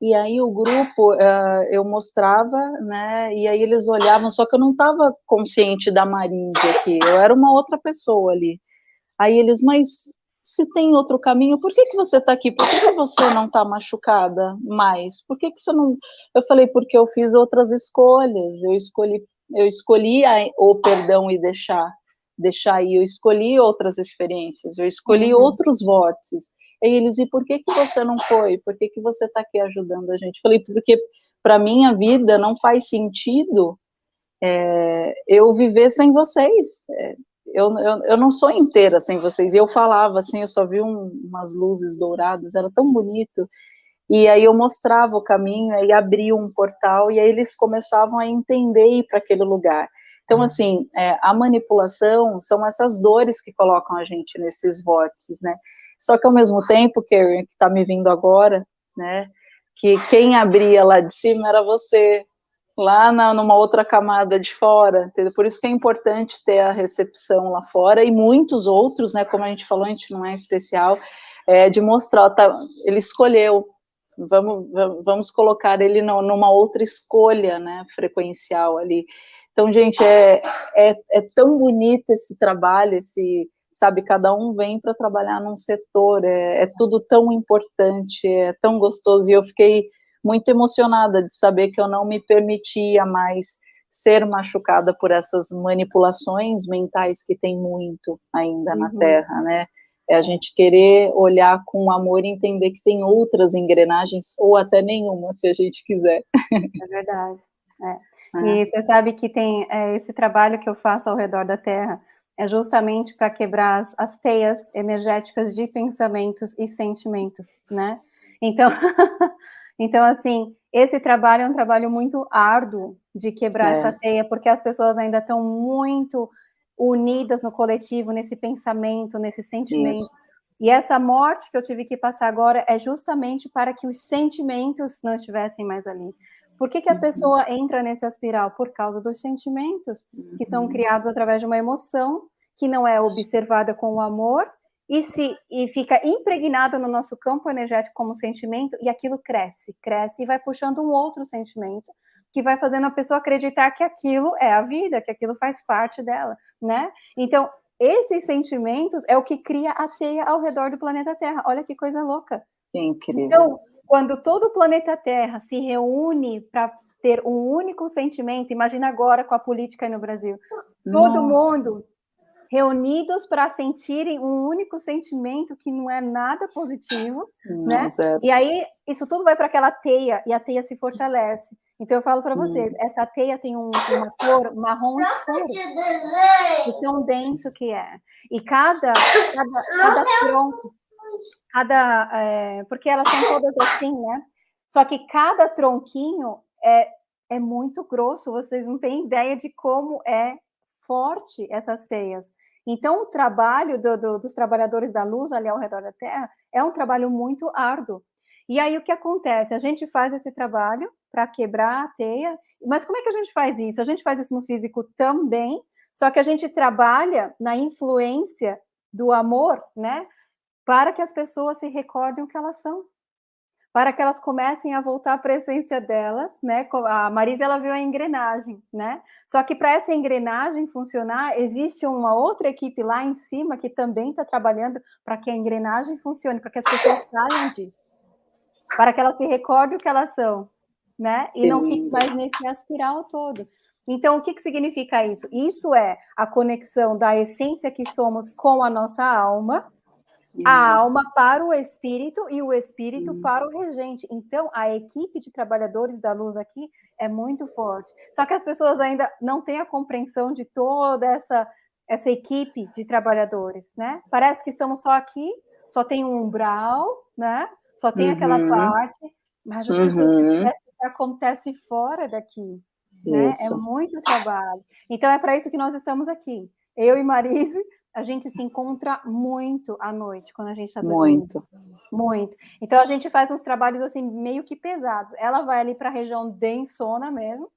E aí o grupo, uh, eu mostrava, né, e aí eles olhavam, só que eu não estava consciente da Marise aqui, eu era uma outra pessoa ali. Aí eles, mas se tem outro caminho, por que, que você está aqui? Por que, que você não está machucada mais? Por que, que você não... Eu falei, porque eu fiz outras escolhas, eu escolhi, eu escolhi a, o perdão e deixar, deixar ir, eu escolhi outras experiências, eu escolhi uhum. outros vórtices, eles, e por que que você não foi? Por que que você está aqui ajudando a gente? Falei, porque para minha vida não faz sentido é, eu viver sem vocês. É, eu, eu, eu não sou inteira sem vocês. E eu falava assim, eu só vi um, umas luzes douradas, era tão bonito. E aí eu mostrava o caminho, aí abria um portal, e aí eles começavam a entender ir para aquele lugar. Então, assim, é, a manipulação são essas dores que colocam a gente nesses vórtices, né? Só que ao mesmo tempo, Karen, que está me vindo agora, né, que quem abria lá de cima era você, lá na, numa outra camada de fora, entendeu? Por isso que é importante ter a recepção lá fora, e muitos outros, né, como a gente falou, a gente não é especial, é, de mostrar, tá, ele escolheu, vamos, vamos colocar ele no, numa outra escolha, né, frequencial ali. Então, gente, é, é, é tão bonito esse trabalho, esse sabe, cada um vem para trabalhar num setor, é, é, tudo tão importante, é tão gostoso, e eu fiquei muito emocionada de saber que eu não me permitia mais ser machucada por essas manipulações mentais que tem muito ainda uhum. na Terra, né? É a gente querer olhar com amor e entender que tem outras engrenagens, ou até nenhuma, se a gente quiser. É verdade. É. [LAUGHS] É. E você sabe que tem é, esse trabalho que eu faço ao redor da Terra, é justamente para quebrar as, as, teias energéticas de pensamentos e sentimentos, né? Então, [LAUGHS] então, assim, esse trabalho é um trabalho muito árduo de quebrar é. essa teia, porque as pessoas ainda estão muito unidas no coletivo, nesse pensamento, nesse sentimento. Isso. E essa morte que eu tive que passar agora é justamente para que os sentimentos não estivessem mais ali. Por que, que a uhum. pessoa entra nesse espiral? Por causa dos sentimentos, que são uhum. criados através de uma emoção que não é observada com o amor e se e fica impregnada no nosso campo energético como sentimento e aquilo cresce, cresce e vai puxando um outro sentimento que vai fazendo a pessoa acreditar que aquilo é a vida, que aquilo faz parte dela, né? Então, esses sentimentos é o que cria a teia ao redor do planeta Terra. Olha que coisa louca. Incrível. Então, quando todo o planeta Terra se reúne para ter um único sentimento, imagina agora com a política aí no Brasil, todo Nossa. mundo reunidos para sentirem um único sentimento que não é nada positivo, né? E aí isso tudo vai para aquela teia e a teia se fortalece. Então eu falo para vocês, hum. essa teia tem um, uma cor marrom escuro, de tão denso que é. E cada cada, cada tronco, cada é, porque elas são todas assim, né? Só que cada tronquinho é é muito grosso. Vocês não têm ideia de como é forte essas teias. Então, o trabalho do, do, dos trabalhadores da luz ali ao redor da Terra é um trabalho muito árduo. E aí, o que acontece? A gente faz esse trabalho para quebrar a teia, mas como é que a gente faz isso? A gente faz isso no físico também, só que a gente trabalha na influência do amor, né? Para que as pessoas se recordem o que elas são para que elas comecem a voltar para a essência delas, né? A Marisa ela viu a engrenagem, né? Só que para essa engrenagem funcionar, existe uma outra equipe lá em cima que também está trabalhando para que a engrenagem funcione, para que as pessoas saiam disso, para que elas se recordem o que elas são, né? E não fiquem mais nesse aspiral todo. Então, o que, que significa isso? Isso é a conexão da essência que somos com a nossa alma, a alma para o espírito e o espírito para o regente. Então, a equipe de trabalhadores da luz aqui é muito forte. Só que as pessoas ainda não têm a compreensão de toda essa, essa equipe de trabalhadores, né? Parece que estamos só aqui, só tem um umbral, né? Só tem uhum. aquela parte, mas as uhum. pessoas que acontece fora daqui. Né? É muito trabalho. Então, é para isso que nós estamos aqui. Eu e Marise a gente se encontra muito à noite, quando a gente está dormindo. Muito. Muito. Então, a gente faz uns trabalhos, assim, meio que pesados. Ela vai ali para a região densona mesmo,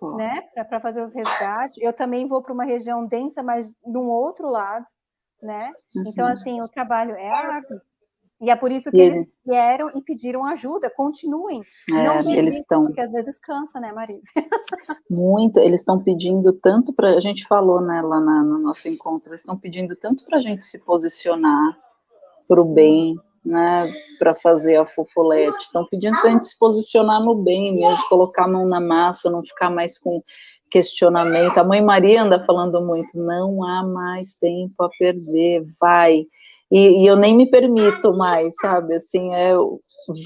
oh. né, para fazer os resgates. Eu também vou para uma região densa, mas num outro lado, né? Uhum. Então, assim, o trabalho é árduo. E é por isso que e eles vieram e pediram ajuda, continuem. É, não eles estão porque às vezes cansa, né, Marisa? [LAUGHS] Muito, eles estão pedindo tanto para a gente falou, né, lá na, no nosso encontro, eles estão pedindo tanto para a gente se posicionar para o bem, né, para fazer a fofolete, estão pedindo para a gente se posicionar no bem mesmo, colocar a mão na massa, não ficar mais com questionamento. A mãe Maria anda falando muito, não há mais tempo a perder, vai e, e, eu nem me permito mais, sabe? Assim, é,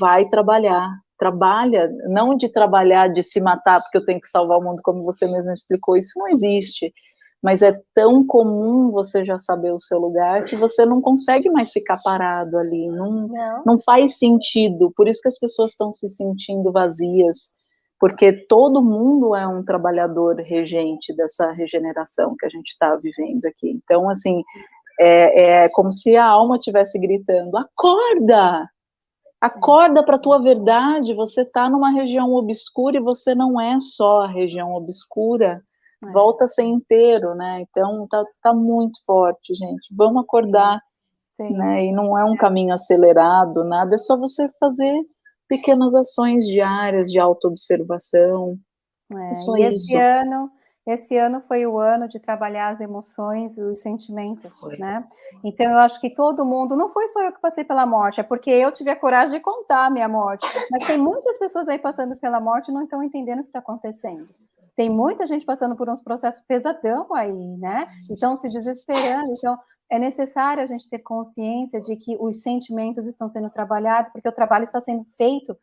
vai trabalhar, trabalha, não de trabalhar, de se matar porque eu tenho que salvar o mundo, como você mesmo explicou, isso não existe. Mas é tão comum você já saber o seu lugar que você não consegue mais ficar parado ali, não, não. não faz sentido. Por isso que as pessoas estão se sentindo vazias, porque todo mundo é um trabalhador regente dessa regeneração que a gente está vivendo aqui. Então, assim, é, é como se a alma estivesse gritando: acorda! Acorda para a tua verdade, você está numa região obscura e você não é só a região obscura, é. volta a ser inteiro, né? Então tá, tá muito forte, gente. Vamos acordar, Sim. né? E não é um caminho acelerado, nada, é só você fazer pequenas ações diárias de autoobservação. É, é só e isso. esse ano esse ano foi o ano de trabalhar as emoções e os sentimentos, foi. né? Então eu acho que todo mundo, não foi só eu que passei pela morte, é porque eu tive a coragem de contar a minha morte. Mas tem muitas pessoas aí passando pela morte e não estão entendendo o que está acontecendo. Tem muita gente passando por uns processos pesadão aí, né? Então se desesperando. Então é necessário a gente ter consciência de que os sentimentos estão sendo trabalhados, porque o trabalho está sendo feito,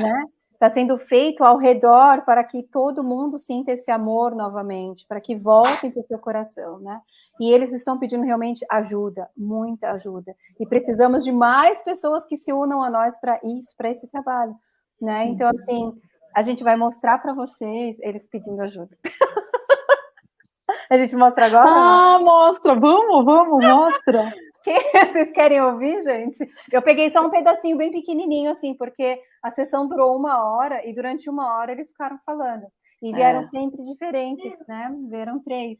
né? Está sendo feito ao redor para que todo mundo sinta esse amor novamente, para que voltem para o seu coração, né? E eles estão pedindo realmente ajuda, muita ajuda. E precisamos de mais pessoas que se unam a nós para isso, para esse trabalho, né? Então, assim, a gente vai mostrar para vocês eles pedindo ajuda. [LAUGHS] a gente mostra agora? Ah, mostra, vamos, vamos, mostra. [LAUGHS] Vocês querem ouvir, gente? Eu peguei só um pedacinho bem pequenininho, assim, porque a sessão durou uma hora e durante uma hora eles ficaram falando. E vieram é. sempre diferentes, né? Vieram três.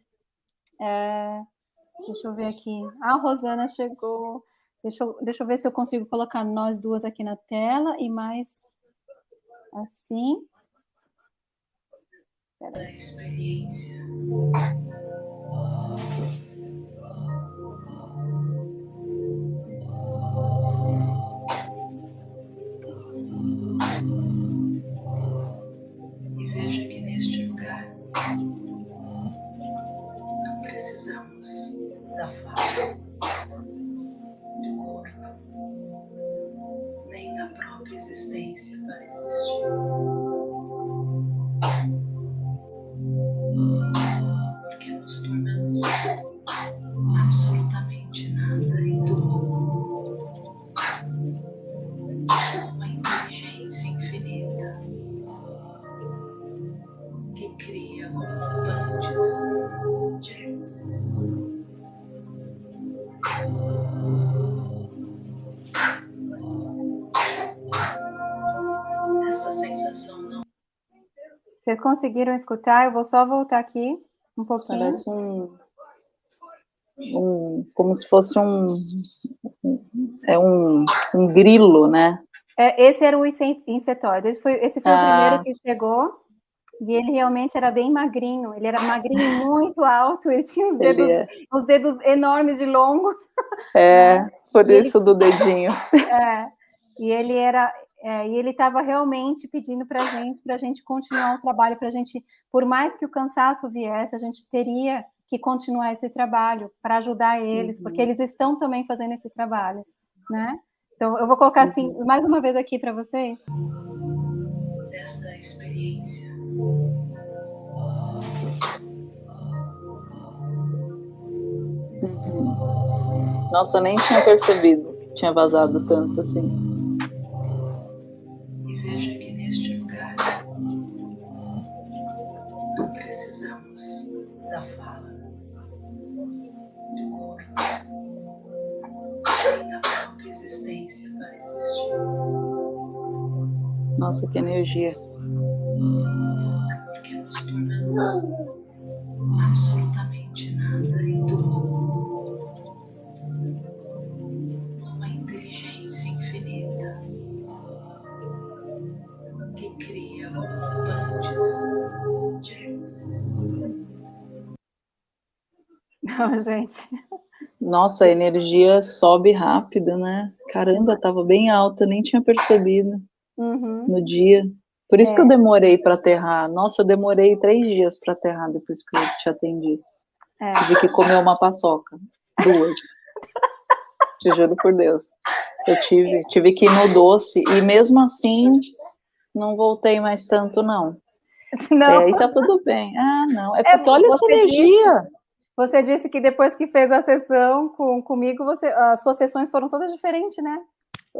É... Deixa eu ver aqui. A Rosana chegou. Deixa eu, deixa eu ver se eu consigo colocar nós duas aqui na tela e mais assim. da experiência. Vocês conseguiram escutar? Eu vou só voltar aqui um pouquinho. Parece um, um como se fosse um, é um, um grilo, né? É, esse era o insetóide. Esse foi, esse foi ah. o primeiro que chegou. E ele realmente era bem magrinho. Ele era magrinho, muito alto. Ele tinha os dedos, é. os dedos enormes e longos. É, [LAUGHS] por e isso ele, do dedinho. É, e ele era, é, e ele estava realmente pedindo para a gente, para a gente continuar o trabalho, para a gente, por mais que o cansaço viesse, a gente teria que continuar esse trabalho para ajudar eles, uhum. porque eles estão também fazendo esse trabalho, né? Então, eu vou colocar assim, uhum. mais uma vez aqui para vocês. Desta experiência. Nossa, eu nem tinha percebido que tinha vazado tanto assim. Nossa, que energia. Porque nos tornamos absolutamente nada e tudo. Uma inteligência infinita que cria montantes de luzes. Não, gente. Nossa, a energia sobe rápido, né? Caramba, tava bem alta, nem tinha percebido uhum. no dia. Por isso é. que eu é. demorei para aterrar. Nossa, eu demorei três dias para aterrar depois que eu te atendi. É. Tive que comer uma paçoca. Duas. [LAUGHS] te juro por Deus. Eu tive, tive que ir no doce e mesmo assim não voltei mais tanto, não. [LAUGHS] Não. É, e tá tudo bem. Ah, não. É, é porque é, olha essa energia. Disse, você disse que depois que fez a sessão com, comigo, você, as suas sessões foram todas diferentes, né?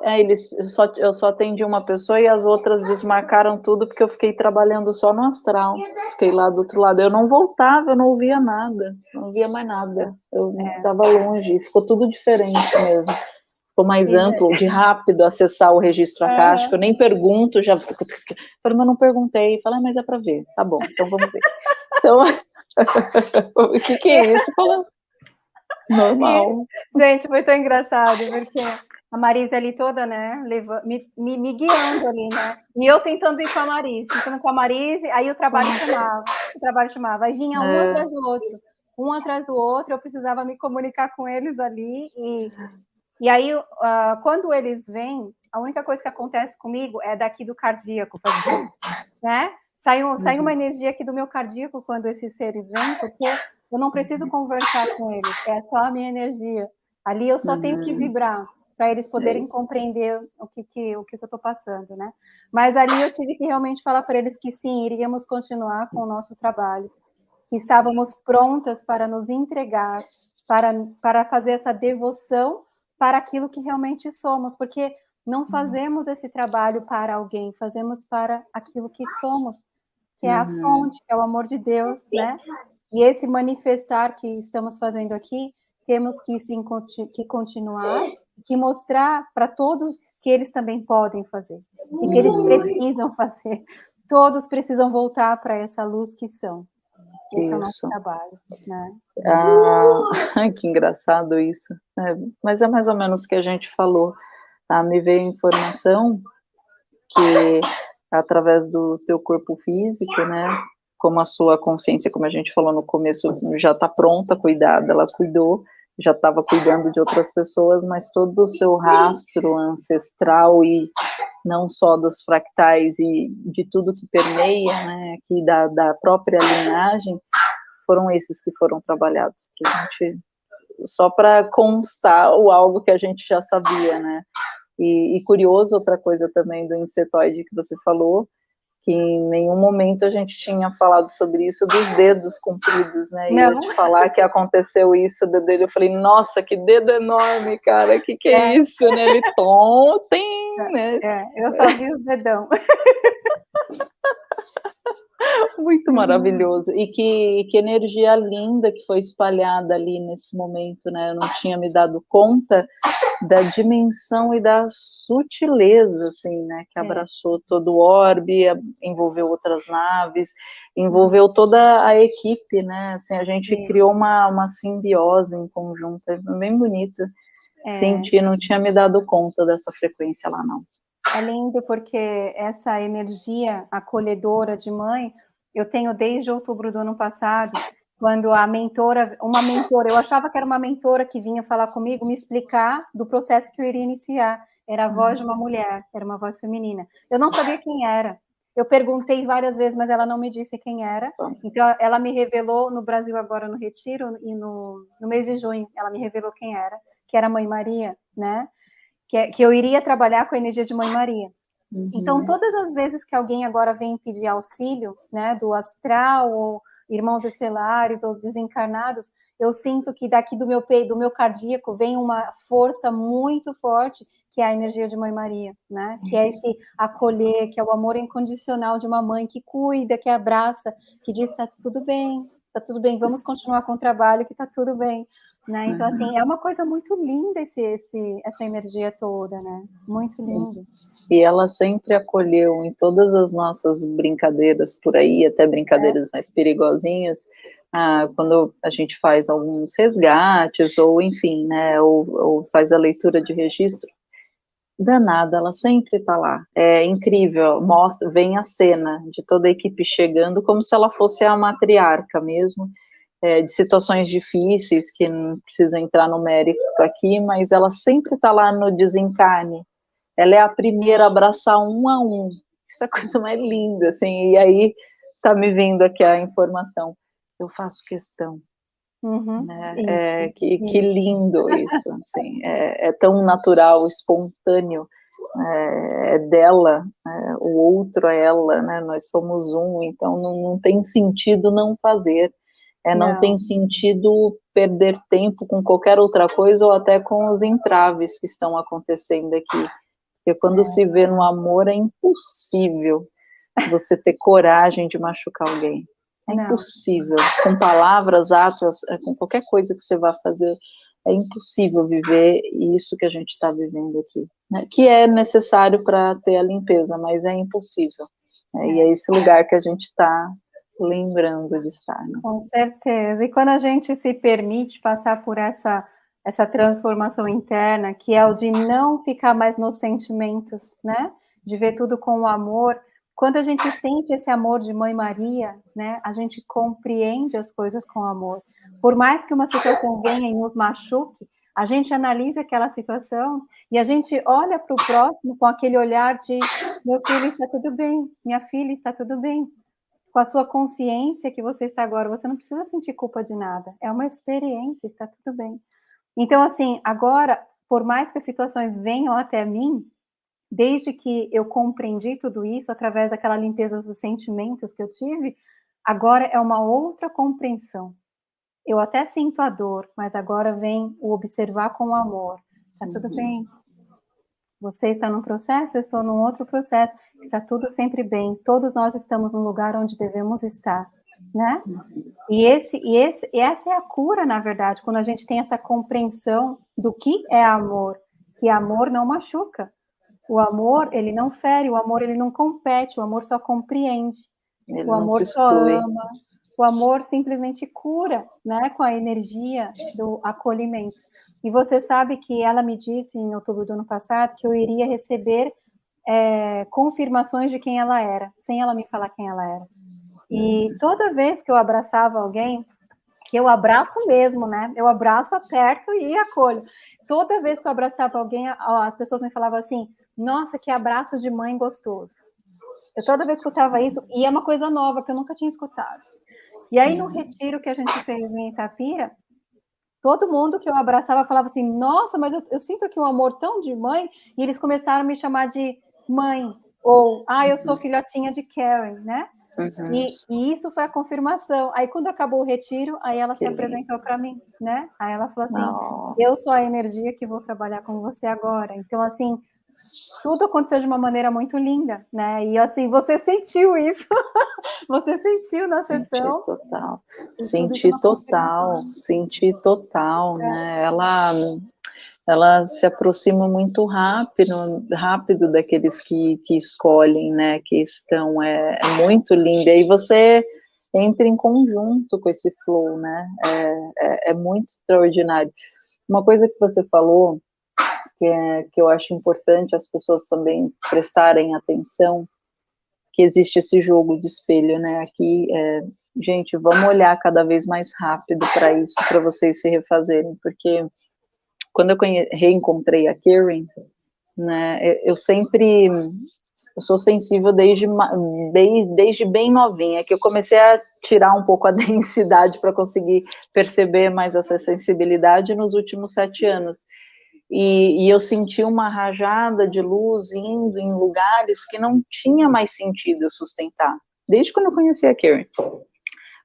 É, eles só, eu só atendi uma pessoa e as outras desmarcaram tudo porque eu fiquei trabalhando só no astral. Fiquei lá do outro lado. Eu não voltava, eu não ouvia nada, não ouvia mais nada. Eu estava é. longe, ficou tudo diferente mesmo. Ficou mais Sim. amplo, de rápido acessar o registro é. acástico. Eu nem pergunto, já. Falei, mas não perguntei. Falei, ah, mas é para ver. Tá bom, então vamos ver. Então, [LAUGHS] o que, que é isso? Falando. Normal. Gente, foi tão engraçado, porque a Marisa ali toda, né, leva, me, me, me, guiando ali, né, e eu tentando ir com a Marisa, tentando com a Marisa, aí o trabalho chamava, o trabalho chamava, aí vinha um é. atrás do outro, um atrás do outro, eu precisava me comunicar com eles ali, e, e aí, uh, quando eles vêm, a única coisa que acontece comigo é daqui do cardíaco, né, sai, um, sai uma uhum. energia aqui do meu cardíaco quando esses seres vêm, porque eu não preciso conversar com eles, é só a minha energia, ali eu só tenho que uhum. vibrar, para eles poderem é compreender o que, que, o que, que eu estou passando, né? Mas ali eu tive que realmente falar para eles que sim, iríamos continuar com o nosso trabalho, que estávamos prontas para nos entregar, para, para fazer essa devoção para aquilo que realmente somos, porque não uhum. fazemos esse trabalho para alguém, fazemos para aquilo que somos, que é a uhum. fonte, que é o amor de Deus, né? E esse manifestar que estamos fazendo aqui, temos que, sim, que continuar que mostrar para todos que eles também podem fazer e que eles precisam fazer. Todos precisam voltar para essa luz que são. Esse isso. é o nosso trabalho, né? Ah, [LAUGHS] que engraçado isso. É, mas é mais ou menos o que a gente falou. Ah, me veio informação que através do teu corpo físico, né, como a sua consciência, como a gente falou no começo, já está pronta, cuidada, ela cuidou, já estava cuidando de outras pessoas, mas todo o seu rastro ancestral e não só dos fractais e de tudo que permeia, né, aqui da, da própria linhagem, foram esses que foram trabalhados para gente, só para constar o algo que a gente já sabia, né, e, e curioso outra coisa também do insetoide que você falou, que em nenhum momento a gente tinha falado sobre isso dos dedos compridos, né? E Não. eu te falar que aconteceu isso do dedo, eu falei, nossa, que dedo enorme, cara, que que é, é isso, né? Ele tom, tem, [LAUGHS] é, né? É, eu só vi os dedão. [LAUGHS] [LAUGHS] Muito maravilhoso. E que, que energia linda que foi espalhada ali nesse momento, né? Eu não tinha me dado conta da dimensão e da sutileza, assim, né? Que é. abraçou todo o orbe, envolveu outras naves, envolveu toda a equipe, né? Assim, a gente Sim. criou uma, uma simbiose em conjunto, é bem bonita. É. Senti, não tinha me dado conta dessa frequência lá, não. É lindo porque essa energia acolhedora de mãe, eu tenho desde outubro do ano passado, quando a mentora, uma mentora, eu achava que era uma mentora que vinha falar comigo, me explicar do processo que eu iria iniciar. Era a voz de uma mulher, era uma voz feminina. Eu não sabia quem era. Eu perguntei várias vezes, mas ela não me disse quem era. Então, ela me revelou no Brasil agora no Retiro e no, no mês de junho, ela me revelou quem era, que era a Mãe Maria, né? Que, que eu iria trabalhar com a energia de Mãe Maria. Uhum. Então, todas as vezes que alguém agora vem pedir auxílio, né, do astral, ou irmãos estelares, ou desencarnados, eu sinto que daqui do meu peito, do meu cardíaco, vem uma força muito forte, que é a energia de Mãe Maria, né? Que é esse acolher, que é o amor incondicional de uma mãe que cuida, que abraça, que diz, tá tudo bem, tá tudo bem, vamos continuar com o trabalho, que tá tudo bem. Né? Então, assim, é uma coisa muito linda esse, esse, essa energia toda, né? Muito linda. E ela sempre acolheu em todas as nossas brincadeiras por aí, até brincadeiras é. mais perigosinhas, ah, quando a gente faz alguns resgates, ou enfim, né, ou, ou faz a leitura de registro, danada, ela sempre está lá. É incrível, mostra, vem a cena de toda a equipe chegando como se ela fosse a matriarca mesmo, é, de situações difíceis, que não preciso entrar no mérito aqui, mas ela sempre está lá no desencarne. Ela é a primeira a abraçar um a um. Isso é a coisa mais linda, assim. E aí está me vindo aqui a informação. Eu faço questão. Uhum, né? isso, é, que, isso. que lindo [LAUGHS] isso, assim. É, é tão natural, espontâneo. É, é dela, é, o outro é ela, né? Nós somos um, então não, não tem sentido não fazer. É, não, não, tem sentido perder tempo com qualquer outra coisa ou até com os entraves que estão acontecendo aqui. Porque quando é. se vê no amor é impossível você ter coragem de machucar alguém. É não. impossível. Com palavras, atos, é, com qualquer coisa que você vá fazer, é impossível viver isso que a gente está vivendo aqui. Né? Que é necessário para ter a limpeza, mas é impossível. Né? E é esse lugar que a gente está lembrando de estar. Né? Com certeza. E quando a gente se permite passar por essa essa transformação interna, que é o de não ficar mais nos sentimentos, né? De ver tudo com o amor. Quando a gente sente esse amor de Mãe Maria, né? A gente compreende as coisas com amor. Por mais que uma situação venha e nos machuque, a gente analisa aquela situação e a gente olha para o próximo com aquele olhar de meu filho está tudo bem, minha filha está tudo bem, com a sua consciência que você está agora, você não precisa sentir culpa de nada. É uma experiência, está tudo bem. Então, assim, agora, por mais que as situações venham até mim, desde que eu compreendi tudo isso através daquela limpeza dos sentimentos que eu tive, agora é uma outra compreensão. Eu até sinto a dor, mas agora vem o observar com amor. Tá tudo uhum. bem, você está num processo, eu estou num outro processo, está tudo sempre bem, todos nós estamos no lugar onde devemos estar, né? E, esse, e, esse, e essa é a cura, na verdade, quando a gente tem essa compreensão do que é amor, que amor não machuca, o amor, ele não fere, o amor, ele não compete, o amor só compreende, ele o amor só ama, o amor simplesmente cura, né, com a energia do acolhimento. E você sabe que ela me disse em outubro do ano passado que eu iria receber é, confirmações de quem ela era, sem ela me falar quem ela era. E toda vez que eu abraçava alguém, que eu abraço mesmo, né? Eu abraço, aperto e acolho. Toda vez que eu abraçava alguém, as pessoas me falavam assim: Nossa, que abraço de mãe gostoso. Eu toda vez escutava isso, e é uma coisa nova que eu nunca tinha escutado. E aí, no retiro que a gente fez em Itapira, todo mundo que eu abraçava falava assim: Nossa, mas eu, eu sinto aqui um amor tão de mãe. E eles começaram a me chamar de mãe, ou Ah, eu sou filhotinha de Karen, né? Uhum. E, e, isso foi a confirmação. Aí, quando acabou o retiro, aí ela se apresentou para mim, né? Aí ela falou assim: Eu sou a energia que vou trabalhar com você agora. Então, assim, tudo aconteceu de uma maneira muito linda, né? E assim, você sentiu isso, [LAUGHS] você sentiu na sessão. Senti total, senti total, senti total, é. né? Ela ela se aproxima muito rápido, rápido daqueles que, que escolhem, né, que estão, é, é muito linda, e você entra em conjunto com esse flow, né, é, é, é, muito extraordinário. Uma coisa que você falou, que, é, que eu acho importante as pessoas também prestarem atenção, que existe esse jogo de espelho, né, aqui, é, gente, vamos olhar cada vez mais rápido para isso, para vocês se refazerem, porque quando eu reencontrei a Karen, né, eu sempre, eu sou sensível desde, desde, desde bem novinha, que eu comecei a tirar um pouco a [LAUGHS] densidade para conseguir perceber mais essa sensibilidade nos últimos sete anos. E, e, eu senti uma rajada de luz indo em lugares que não tinha mais sentido eu sustentar, desde quando eu conheci a Karen.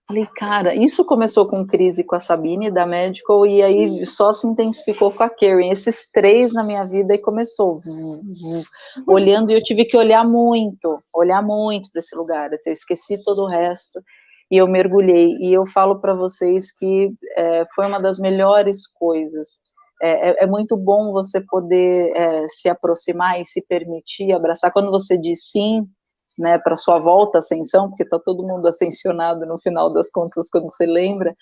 Falei, cara, isso começou com crise com a Sabine da Medical e aí só se intensificou com a Karen. Esses três na minha vida e começou. Olhando e eu tive que olhar muito, olhar muito para esse lugar. Assim, eu esqueci todo o resto e eu mergulhei. E eu falo para vocês que é, foi uma das melhores coisas. É, é, é muito bom você poder é, se aproximar e se permitir abraçar. Quando você diz sim, né, para sua volta ascensão, porque está todo mundo ascensionado no final das contas quando você lembra,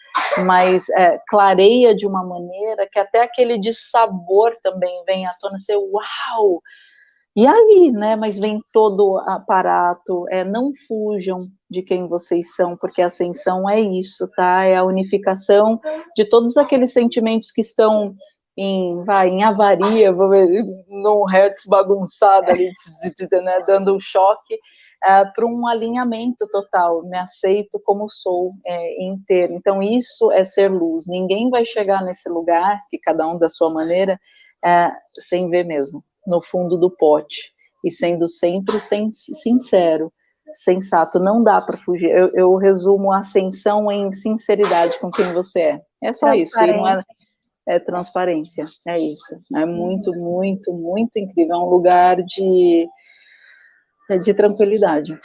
mas é, clareia de uma maneira que até aquele dissabor também vem à tona, você, uau! E aí, né, mas vem todo o aparato, é, não fujam de quem vocês são, porque a ascensão é isso, tá, é a unificação de todos aqueles sentimentos que estão em, vai, em avaria, vou ver, num hertz bagunçado ali, né, dando um choque, uh, para um alinhamento total, me aceito como sou é, inteiro. Então, isso é ser luz. Ninguém vai chegar nesse lugar, que cada um da sua maneira, uh, sem ver mesmo, no fundo do pote, e sendo sempre sincero, sensato, não dá para fugir. Eu, eu, resumo a ascensão em sinceridade com quem você é. É só isso. E não é, é transparência, é isso. É muito, muito, muito incrível. É um lugar de é de tranquilidade.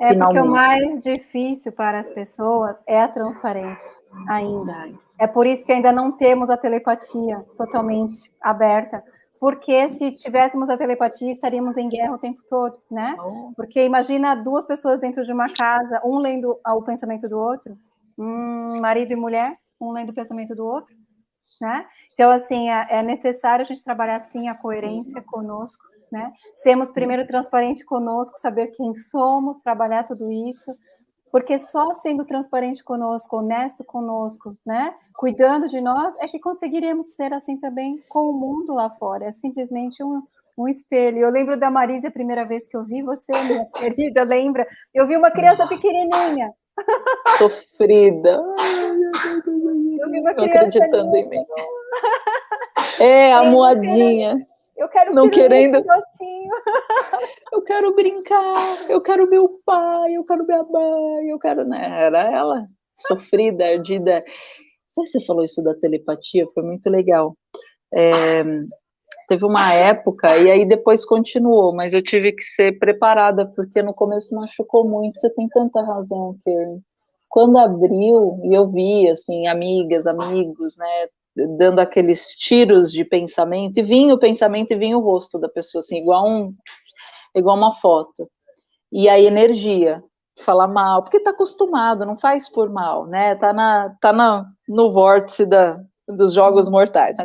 É Finalmente. porque o mais difícil para as pessoas é a transparência, ainda. É por isso que ainda não temos a telepatia totalmente aberta, porque se tivéssemos a telepatia, estaríamos em guerra o tempo todo, né? Oh. Porque imagina duas pessoas dentro de uma casa, um lendo o pensamento do outro, um marido e mulher, um lendo o pensamento do outro, né? Então, assim, é, é necessário a gente trabalhar, assim, a coerência conosco, né? Sermos primeiro transparente conosco, saber quem somos, trabalhar tudo isso, porque só sendo transparente conosco, honesto conosco, né? Cuidando de nós, é que conseguiremos ser assim também com o mundo lá fora. É simplesmente um, um espelho. Eu lembro da Marisa, a primeira vez que eu vi você, minha [LAUGHS] querida, lembra? Eu vi uma criança pequenininha. Sofrida. [LAUGHS] Eu vi uma criança acreditando em mim. [LAUGHS] É, a moadinha. Eu quero não querendo. [LAUGHS] eu quero brincar, eu quero meu pai, eu quero minha mãe, eu quero. Né? Era ela, sofrida, ardida. você falou isso da telepatia, foi muito legal. É, teve uma época, e aí depois continuou, mas eu tive que ser preparada, porque no começo machucou muito. Você tem tanta razão, Karen. Quando abriu, e eu vi, assim, amigas, amigos, né, dando aqueles tiros de pensamento, e vinha o pensamento e vinha o rosto da pessoa, assim, igual, um, igual uma foto. E a energia, falar mal, porque tá acostumado, não faz por mal, né? Tá, na, tá na, no vórtice da, dos jogos mortais.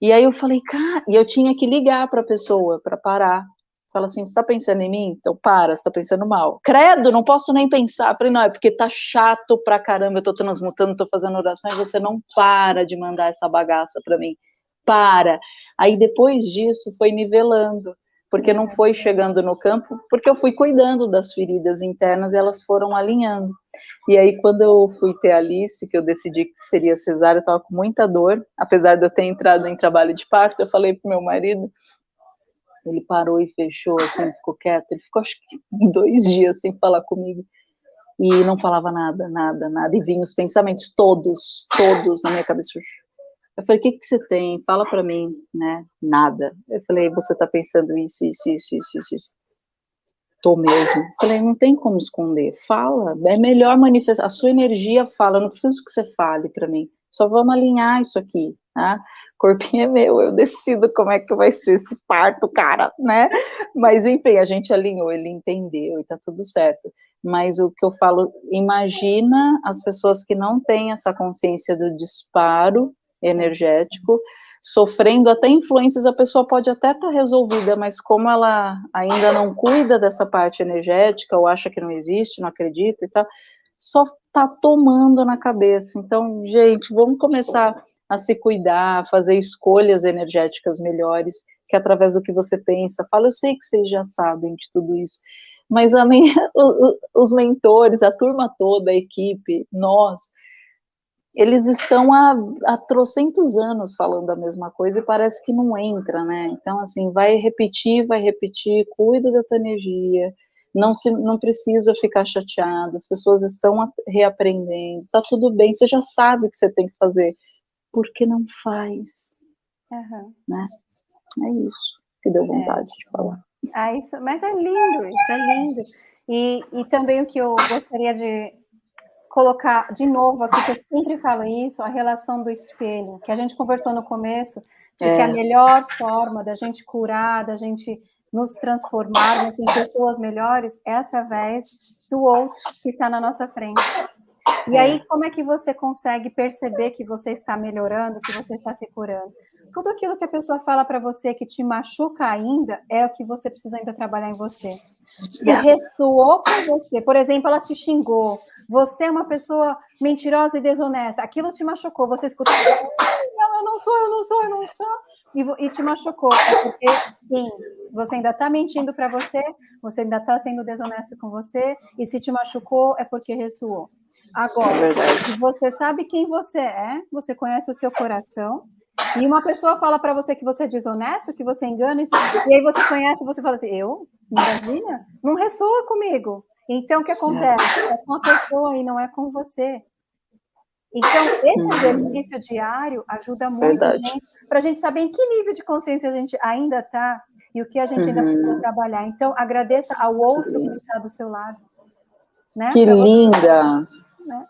E aí eu falei, cara, e eu tinha que ligar para a pessoa para parar, Fala assim, você tá pensando em mim? Então para, você tá pensando mal. Credo, não posso nem pensar. Falei, não, é porque tá chato pra caramba, eu tô transmutando, tô fazendo oração, e você não para de mandar essa bagaça pra mim. Para. Aí depois disso foi nivelando porque não foi chegando no campo, porque eu fui cuidando das feridas internas e elas foram alinhando. E aí, quando eu fui ter a Alice, que eu decidi que seria cesárea, eu estava com muita dor, apesar de eu ter entrado em trabalho de parto, eu falei pro meu marido, ele parou e fechou, assim, ficou quieto, ele ficou acho que [LAUGHS] dois dias sem falar comigo, e não falava nada, nada, nada, e vinham os pensamentos todos, todos na minha cabeça, eu falei, o que, que você tem? Fala para mim, né? Nada. Eu falei, você tá pensando isso, isso, isso, isso, isso, isso. Tô mesmo. Eu falei, não tem como esconder. Fala. É melhor manifestar. A sua energia fala. Eu não preciso que você fale para mim. Só vamos alinhar isso aqui, tá? Corpinho é meu, eu decido como é que vai ser esse parto, cara, né? Mas enfim, a gente alinhou, ele entendeu e tá tudo certo. Mas o que eu falo, imagina as pessoas que não têm essa consciência do disparo energético, sofrendo até influências, a pessoa pode até estar tá resolvida, mas como ela ainda não cuida dessa parte energética, ou acha que não existe, não acredita e tal, só está tomando na cabeça. Então, gente, vamos começar a se cuidar, fazer escolhas energéticas melhores, que através do que você pensa, fala, eu sei que vocês já sabem de tudo isso, mas a minha, [LAUGHS] os mentores, a turma toda, a equipe, nós, eles estão há, há trocentos anos falando a mesma coisa e parece que não entra, né? Então, assim, vai repetir, vai repetir, cuida da tua energia, não, se, não precisa ficar chateado, as pessoas estão reaprendendo, tá tudo bem, você já sabe o que você tem que fazer, por que não faz? Uhum. Né? É isso que deu vontade é. de falar. Ah, isso, mas é lindo, isso é lindo. E, e também o que eu gostaria de colocar de novo aqui, que eu sempre falo isso, a relação do espelho, que a gente conversou no começo, de é. que a melhor forma da gente curar, da gente nos transformarmos em pessoas melhores é através do outro que está na nossa frente. E aí, é. como é que você consegue perceber que você está melhorando, que você está se curando? Tudo aquilo que a pessoa fala para você que te machuca ainda é o que você precisa ainda trabalhar em você. Se ressoou para você, por exemplo, ela te xingou, você é uma pessoa mentirosa e desonesta, aquilo te machucou, você escutou, não, eu não sou, eu não sou, eu não sou, e, e te machucou, é porque, sim, você ainda está mentindo para você, você ainda está sendo desonesto com você, e se te machucou, é porque ressoou. Agora, se você sabe quem você é, você conhece o seu coração, e uma pessoa fala para você que você é desonesto, que você engana, e aí você conhece, você fala assim, eu? Imagina? Não ressoa comigo. Então, o que acontece? É com a pessoa e não é com você. Então, esse uhum. exercício diário ajuda muito para a gente saber em que nível de consciência a gente ainda está e o que a gente ainda precisa uhum. trabalhar. Então, agradeça ao outro que está do seu lado. Né? Que pra linda! Você, né?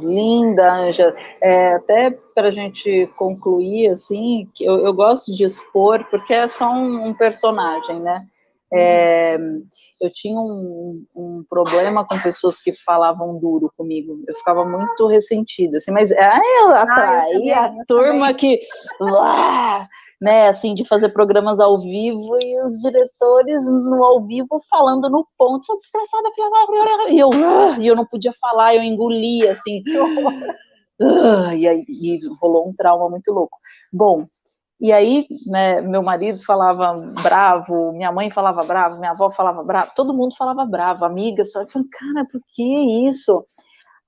Linda, Anja. É, até para a gente concluir, assim, que eu, eu, gosto de expor, porque é só um, um personagem, né? É, eu tinha um, um, problema com pessoas que falavam duro comigo. Eu ficava muito ressentida, assim, mas aí eu atraía ah, a turma que, lá, né, assim, de fazer programas ao vivo e os diretores no ao vivo falando no ponto, sou desgraçada, e eu, e eu não podia falar, eu engolia, assim, [LAUGHS] e aí e rolou um trauma muito louco. Bom, e aí, né, meu marido falava bravo, minha mãe falava bravo, minha avó falava bravo, todo mundo falava bravo, amigas, só eu falei, cara, por que isso?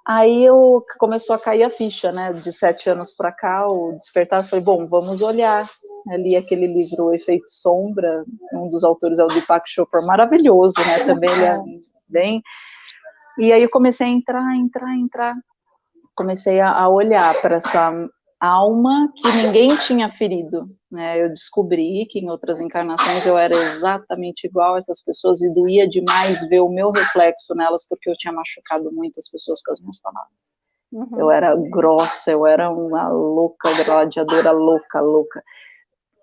Aí eu começou a cair a ficha, né, de sete anos para cá, o despertar, eu falei, bom, vamos olhar, ali aquele livro O Efeito Sombra, um dos autores é o Deepak Chopra, maravilhoso, né, também ele é bem, e aí eu comecei a entrar, entrar, entrar, comecei a olhar para essa alma que ninguém tinha ferido. Né? Eu descobri que em outras encarnações eu era exatamente igual a essas pessoas e doía demais ver o meu reflexo nelas porque eu tinha machucado muitas pessoas com as minhas palavras. Uhum. Eu era grossa, eu era uma louca gladiadora, louca, louca,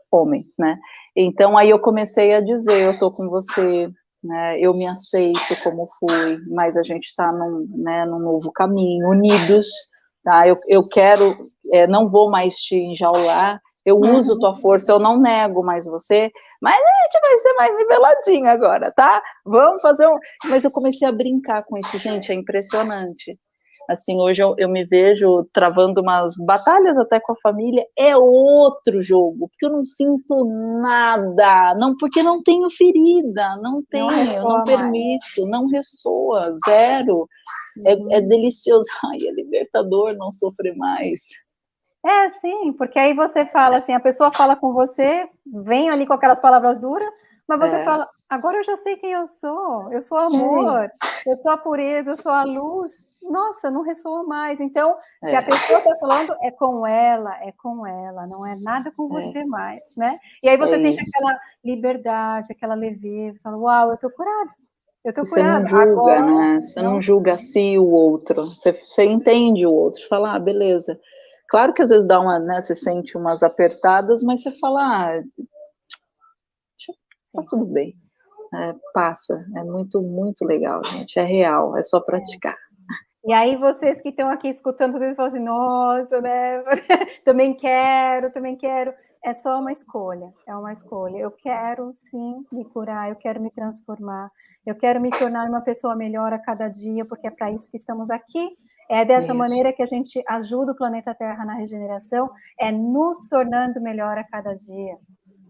homem, né? Então aí eu comecei a dizer, eu tô com você, né? Eu me aceito como fui, mas a gente está num, né, num novo caminho, unidos, tá? Eu, eu quero é, não vou mais te enjaular, eu uso tua força, eu não nego mais você, Mas a gente vai ser mais niveladinho agora, tá? Vamos fazer um. Mas eu comecei a brincar com isso, gente, é impressionante. Assim, hoje eu, eu, me vejo travando umas batalhas até com a família, é outro jogo, porque eu não sinto nada, não porque não tenho ferida, não tenho, não, não permito, não ressoa, zero. É, uhum. É, é delicioso, [LAUGHS] ai, é libertador não sofrer mais. É, sim, porque aí você fala assim, a pessoa fala com você, vem ali com aquelas palavras duras, mas você é. fala, agora eu já sei quem eu sou, eu sou amor, eu sou a pureza, eu sou a luz. Nossa, não ressoa mais. Então, é. se a pessoa está falando, é com ela, é com ela, não é nada com é. você mais, né? E aí você é sente isso. aquela liberdade, aquela leveza, fala, uau, eu tô curada. Eu tô você curada. não julga, Agora, né? Você não, não julga si o outro. Você, você entende o outro, fala, ah, beleza. Claro que às vezes dá uma, né? Você sente umas apertadas, mas você fala, ah, tá tudo bem é, passa. É muito, muito legal, gente. É real, é só praticar. E aí, vocês que estão aqui escutando tudo, falam assim, nossa, né? [LAUGHS] também quero, também quero. É só uma escolha, é uma escolha. Eu quero, sim, me curar, eu quero me transformar, eu quero me tornar uma pessoa melhor a cada dia, porque é para isso que estamos aqui. É dessa isso. maneira que a gente ajuda o planeta Terra na regeneração, é nos tornando melhor a cada dia.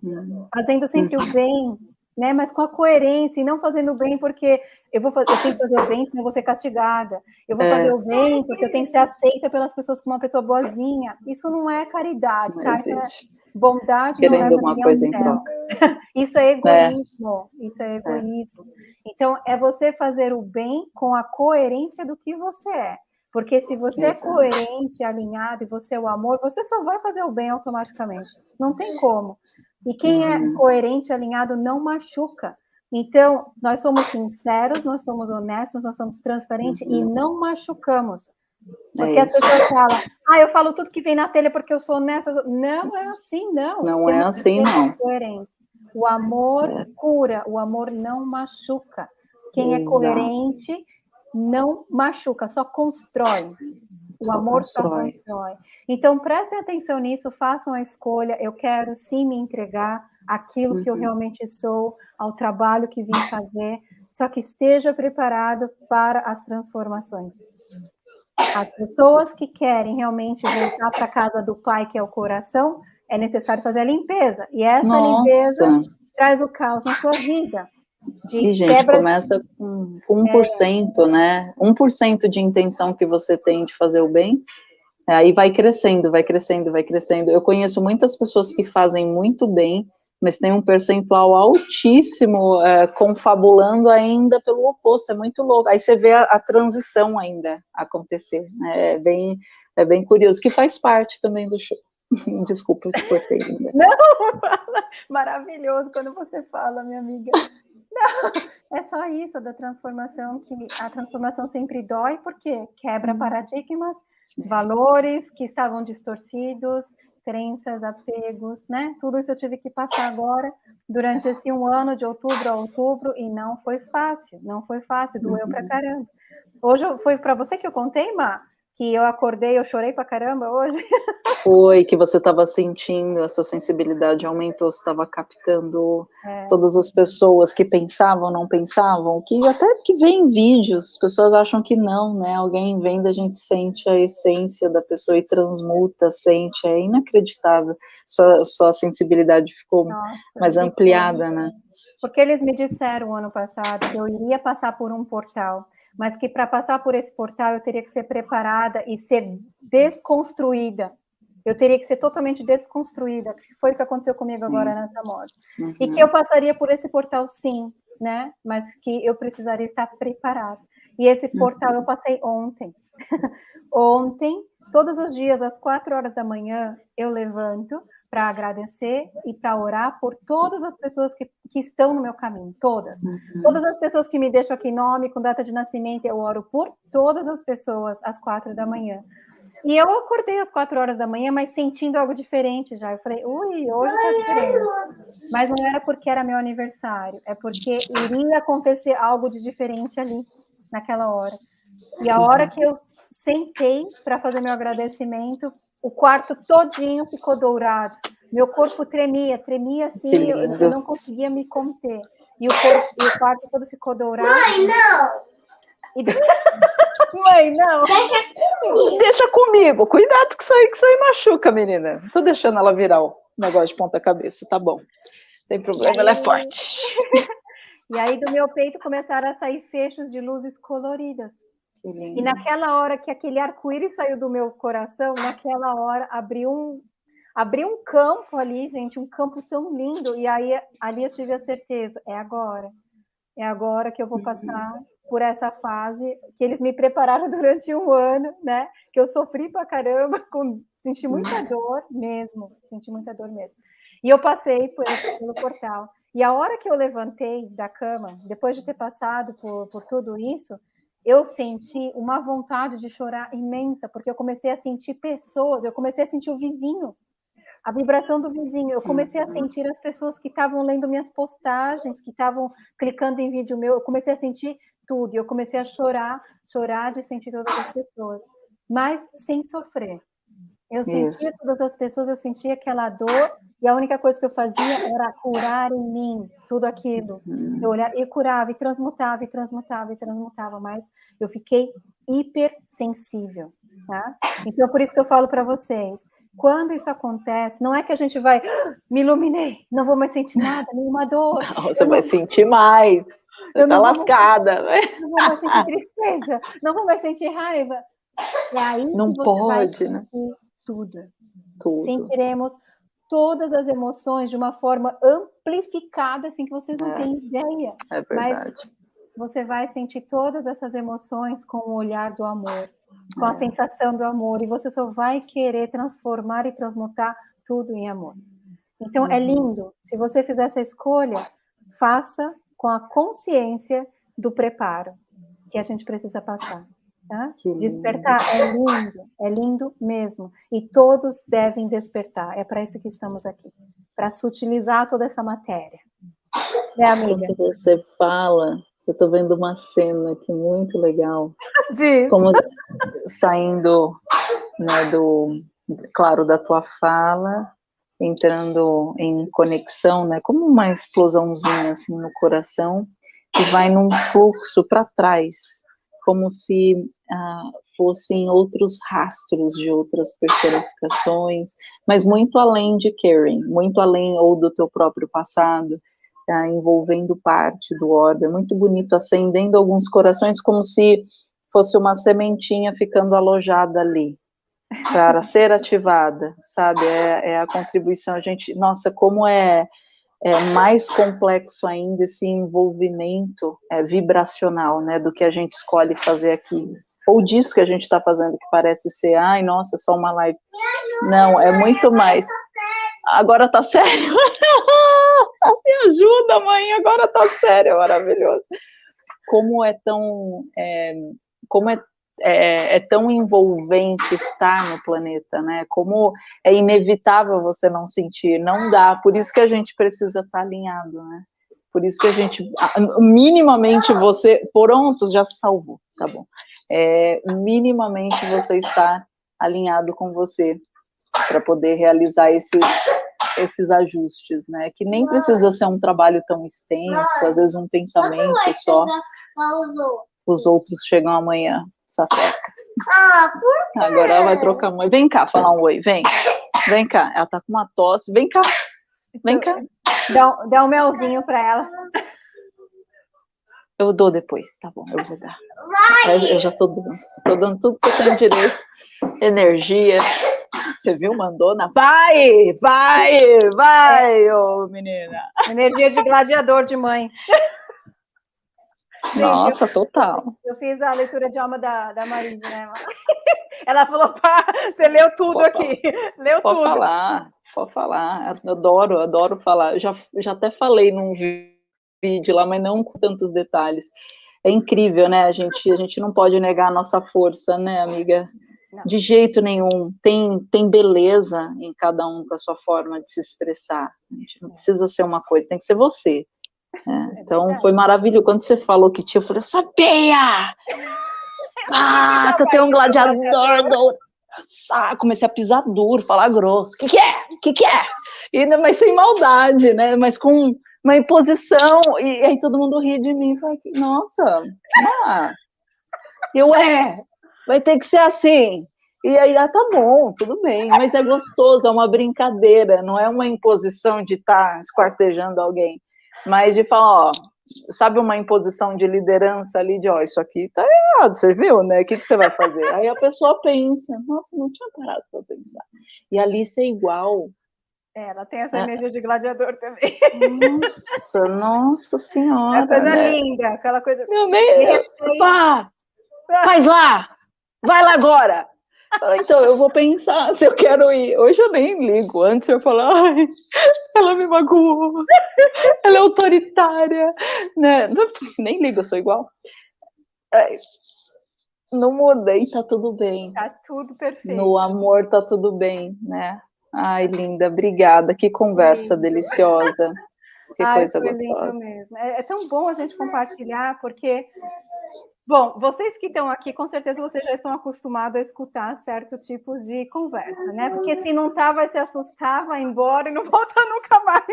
Uhum. Fazendo sempre uhum. o bem, né? Mas com a coerência e não fazendo bem porque eu vou eu tenho que fazer o bem, senão eu vou ser castigada. Eu vou é. fazer o bem porque eu tenho que ser aceita pelas pessoas como uma pessoa boazinha. Isso não é caridade, não tá? Isso é bondade Querendo não é uma coisa em troca. [LAUGHS] Isso é egoísmo. É. Isso é egoísmo. É. Então é você fazer o bem com a coerência do que você é. Porque se você é coerente, alinhado e você é o amor, você só vai fazer o bem automaticamente. Não tem como. E quem é uhum. coerente, alinhado, não machuca. Então, nós somos sinceros, nós somos honestos, nós somos transparentes uhum. e não machucamos. Porque é as pessoas falam, ah, eu falo tudo que vem na telha porque eu sou honesta. Não é assim, não. Não é Temos é assim, não. Coerentes. O amor é. cura, o amor não machuca. Quem é Exato. é coerente não machuca, só constrói. O só amor constrói. só constrói. Então, prestem atenção nisso, façam a escolha. Eu quero sim me entregar aquilo uhum. que eu uhum. realmente sou, ao trabalho que vim fazer, só que esteja preparado para as transformações. As pessoas que querem realmente voltar para a casa do pai, que é o coração, é necessário fazer a limpeza. E essa Nossa. limpeza traz o caos na sua vida. De e, gente, quebra... começa com 1%, é... né? 1% de intenção que você tem de fazer o bem, aí vai crescendo, vai crescendo, vai crescendo. Eu conheço muitas pessoas que fazem muito bem, mas tem um percentual altíssimo é, confabulando ainda pelo oposto, é muito louco. Aí você vê a, a transição ainda acontecer, né? é bem, é bem curioso, que faz parte também do show. [LAUGHS] Desculpa, eu te cortei. Ainda. Não, maravilhoso quando você fala, minha amiga. Não, é só isso da transformação, que a transformação sempre dói, porque quebra paradigmas, valores que estavam distorcidos, crenças, apegos, né? Tudo isso eu tive que passar agora durante esse um ano, de outubro a outubro, e não foi fácil, não foi fácil, doeu pra uhum. caramba. Hoje foi para você que eu contei, Má? Que eu acordei, eu chorei pra caramba hoje. [LAUGHS] Foi, que você estava sentindo, a sua sensibilidade aumentou, você estava captando é. todas as pessoas que pensavam, não pensavam, que até que vem vídeos, as pessoas acham que não, né? Alguém vendo, a gente sente a essência da pessoa e transmuta, sente, é inacreditável. Sua, sua sensibilidade ficou Nossa, mais ampliada, né? Porque eles me disseram ano passado que eu iria passar por um portal mas que para passar por esse portal eu teria que ser preparada e ser desconstruída. Eu teria que ser totalmente desconstruída, que foi o que aconteceu comigo sim. agora nessa morte. Uhum. E que eu passaria por esse portal, sim, né? Mas que eu precisaria estar preparada. E esse uhum. portal uhum. eu passei ontem. [LAUGHS] ontem, todos os dias, às quatro horas da manhã, eu levanto, para agradecer e para orar por todas as pessoas que, que estão no meu caminho, todas. Uhum. Todas as pessoas que me deixam aqui nome, com data de nascimento, eu oro por todas as pessoas às quatro da manhã. E eu acordei às quatro horas da manhã, mas sentindo algo diferente já. Eu falei, ui, hoje tá diferente. Mas não era porque era meu aniversário, é porque iria acontecer algo de diferente ali, naquela hora. E a hora que eu sentei para fazer meu agradecimento, o quarto todinho ficou dourado. Meu corpo tremia, tremia assim, eu, eu, não conseguia me conter. E o, corpo, e o quarto todo ficou dourado. Mãe, não! E... [LAUGHS] Mãe, não! Deixa comigo. Deixa comigo. Cuidado que isso aí, que isso aí machuca, menina. Não tô deixando ela virar o negócio de ponta cabeça, tá bom. Tem problema, ela é forte. [LAUGHS] E aí do meu peito começaram a sair fechos de luzes coloridas. E naquela hora que aquele arco-íris saiu do meu coração, naquela hora abriu um, abriu um campo ali, gente, um campo tão lindo. E aí ali eu tive a certeza, é agora. É agora que eu vou passar por essa fase que eles me prepararam [LAUGHS] durante um ano, né? Que eu sofri pra caramba, [LAUGHS] com, senti muita dor mesmo, senti muita dor mesmo. E eu passei por, pelo portal. E a hora que eu levantei da cama, depois de ter passado por, por tudo isso, eu senti uma vontade de chorar imensa, porque eu comecei a sentir pessoas, eu comecei a sentir o vizinho, a vibração do vizinho, eu comecei a uhum. sentir as pessoas que estavam lendo minhas postagens, que estavam clicando em vídeo meu, eu comecei a sentir tudo, eu comecei a chorar, chorar de sentir todas as pessoas, mas sem sofrer. Eu sentia Isso. todas as pessoas, eu sentia aquela dor, e a única coisa que eu fazia era curar em mim tudo aquilo. Uhum. Eu olhava e curava, e transmutava, e transmutava, e transmutava, mas eu fiquei hipersensível, tá? Então, por isso que eu falo para vocês, quando isso acontece, não é que a gente vai, ah, me iluminei, não vou mais sentir nada, nenhuma dor. [LAUGHS] Não, você vai sentir mais. Eu tá lascada. Vou, não vou mais sentir tristeza, não vou mais sentir raiva. E aí não pode, né? Tudo. tudo. Sentiremos todas as emoções de uma forma amplificada, assim que vocês não é. têm ideia. É verdade. Mas você vai sentir todas essas emoções com o olhar do amor, com é. a sensação do amor, e você só vai querer transformar e transmutar tudo em amor. Então, é uhum. é lindo. Se você fizer essa escolha, faça com a consciência do preparo que a gente precisa passar. Tá? Despertar é lindo, é lindo mesmo. E todos devem despertar. É para isso que estamos aqui para sutilizar toda essa matéria. É, amiga? Quando você fala, eu estou vendo uma cena aqui muito legal. [LAUGHS] Diz. Como saindo né, do, claro, da tua fala, entrando em conexão, né, como uma explosãozinha assim no coração, e vai num fluxo para trás como se ah, fossem outros rastros de outras personificações, mas muito além de Karen, muito além ou do teu próprio passado, ah, envolvendo parte do orbe, é muito bonito, acendendo alguns corações como se fosse uma sementinha ficando alojada ali, para ser ativada, sabe, é, é a contribuição, a gente, nossa, como é é mais complexo ainda esse envolvimento é, vibracional, né, do que a gente escolhe fazer aqui. Ou disso que a gente está fazendo, que parece ser, ai, nossa, só uma live. Não, é muito mais. Agora tá sério? [LAUGHS] Me ajuda, mãe, agora tá sério, maravilhoso. Como é tão, é, como é é, é, tão envolvente estar no planeta, né? Como é inevitável você não sentir, não dá. Por isso que a gente precisa estar alinhado, né? Por isso que a gente, minimamente você, pronto, já se salvou, tá bom? É, minimamente você está alinhado com você para poder realizar esses esses ajustes, né? Que nem precisa ser um trabalho tão extenso, às vezes um pensamento só. Os outros chegam amanhã sapeca. Ah? Agora ela vai trocar mãe. Vem cá falar um oi, vem. Vem cá. Ela tá com uma tosse. Vem cá. Vem cá. Dá, dá um melzinho para ela. Eu dou depois, tá bom, eu vou dar. Eu já tô dando, tô dando tudo que eu tenho direito. Energia. Você viu, mandona? Vai, vai, vai, ô menina. Energia de gladiador de mãe. Nossa, eu, total. Eu fiz a leitura de alma da, da Marise, né? [LAUGHS] Ela falou, pá, você leu tudo pode aqui. [LAUGHS] Leu pode tudo. falar, pode falar. Eu adoro, adoro falar. Eu já, já até falei num vídeo lá, mas não com tantos detalhes. É incrível, né? A gente, a gente não pode negar a nossa força, né, amiga? Não. De jeito nenhum. Tem, tem beleza em cada um com a sua forma de se expressar. A gente não precisa ser uma coisa, tem que ser você. É, então foi maravilhoso. Quando você falou que tinha, eu falei, sabia! [LAUGHS] Ah, que eu tenho um gladiador, gladiador. Ah, comecei a pisar duro, falar grosso. O que, que é? O que, que é? E, mas sem maldade, né? Mas com uma imposição. E, e aí todo mundo ri de mim. Falei, nossa, ah. eu é, vai ter que ser assim. E aí, ah, tá bom, tudo bem, mas é gostoso, é uma brincadeira, não é uma imposição de estar tá esquartejando alguém, mas de falar, ó, sabe uma imposição de liderança ali, de ó, isso aqui tá errado, você viu, né? O que, que você vai fazer? Aí a pessoa pensa, nossa, não tinha parado para pensar. E ali ser igual. É, ela tem essa é. energia de gladiador também. Nossa, nossa senhora. É coisa né? linda, aquela coisa. Meu nem. Pá, faz lá! Vai lá agora! Então, eu vou pensar se eu quero ir. Hoje eu nem ligo. Antes eu falava, ai, ela me magoou, ela é autoritária, né? Nem ligo, eu sou igual. É, não mudei, tá tudo bem. Tá tudo perfeito. No amor tá tudo bem, né? Ai, linda, obrigada. Que conversa lindo. deliciosa. [LAUGHS] Que Ai, coisa gostosa. mesmo. É, é tão bom a gente compartilhar, porque Bom, vocês que estão aqui, com certeza vocês já estão acostumados a escutar certos tipos de conversa, né? Porque se não tá, vai se assustar, vai embora e não [LAUGHS] volta nunca mais.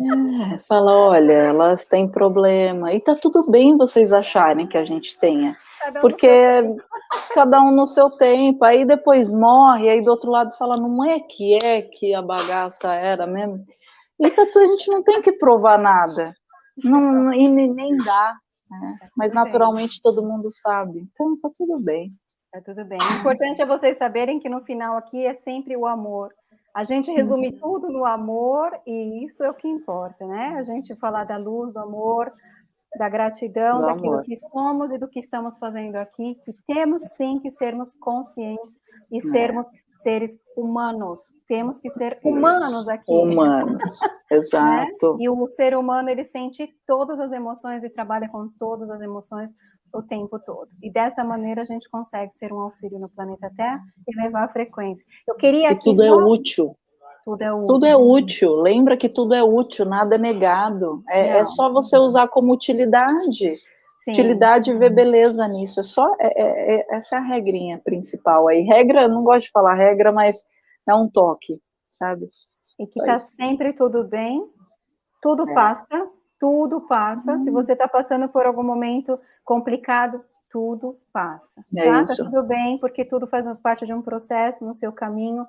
É, fala, olha, elas têm problema. E tá tudo bem vocês acharem que a gente tenha. Cada um porque cada um no seu tempo. Aí depois morre, aí do outro lado fala, não é que é que a bagaça era mesmo. E tá, a gente não tem que provar nada. Não, e nem dá. Né? Tá Mas naturalmente bem. todo mundo sabe. Então tá tudo bem. Tá tudo bem. O importante é vocês saberem que no final aqui é sempre o amor. A gente resume uhum. tudo no amor e isso é o que importa, né? A gente falar da luz, do amor, da gratidão, do daquilo amor. que somos e do que estamos fazendo aqui, que temos sim que sermos conscientes e é. Seres humanos. Temos que ser humanos aqui. Humanos, [LAUGHS] exato. Né? E o ser humano, ele sente todas as emoções e trabalha com todas as emoções o tempo todo. E dessa maneira a gente consegue ser um auxílio no planeta Terra e levar a frequência. Eu queria que tudo é só... é útil. Tudo é útil. Tudo é útil. Lembra que tudo é útil, nada é negado. É, é só você usar como utilidade. Sim. Utilidade e ver beleza nisso. É só é, é, é, essa é a regrinha principal aí. Regra, não gosto de falar regra, mas é um toque, sabe? E que está sempre tudo bem, tudo é. passa, tudo passa. Hum. Se uhum. você está passando por algum momento complicado, tudo passa. É tá? tá tudo bem, porque tudo faz parte de um processo no seu caminho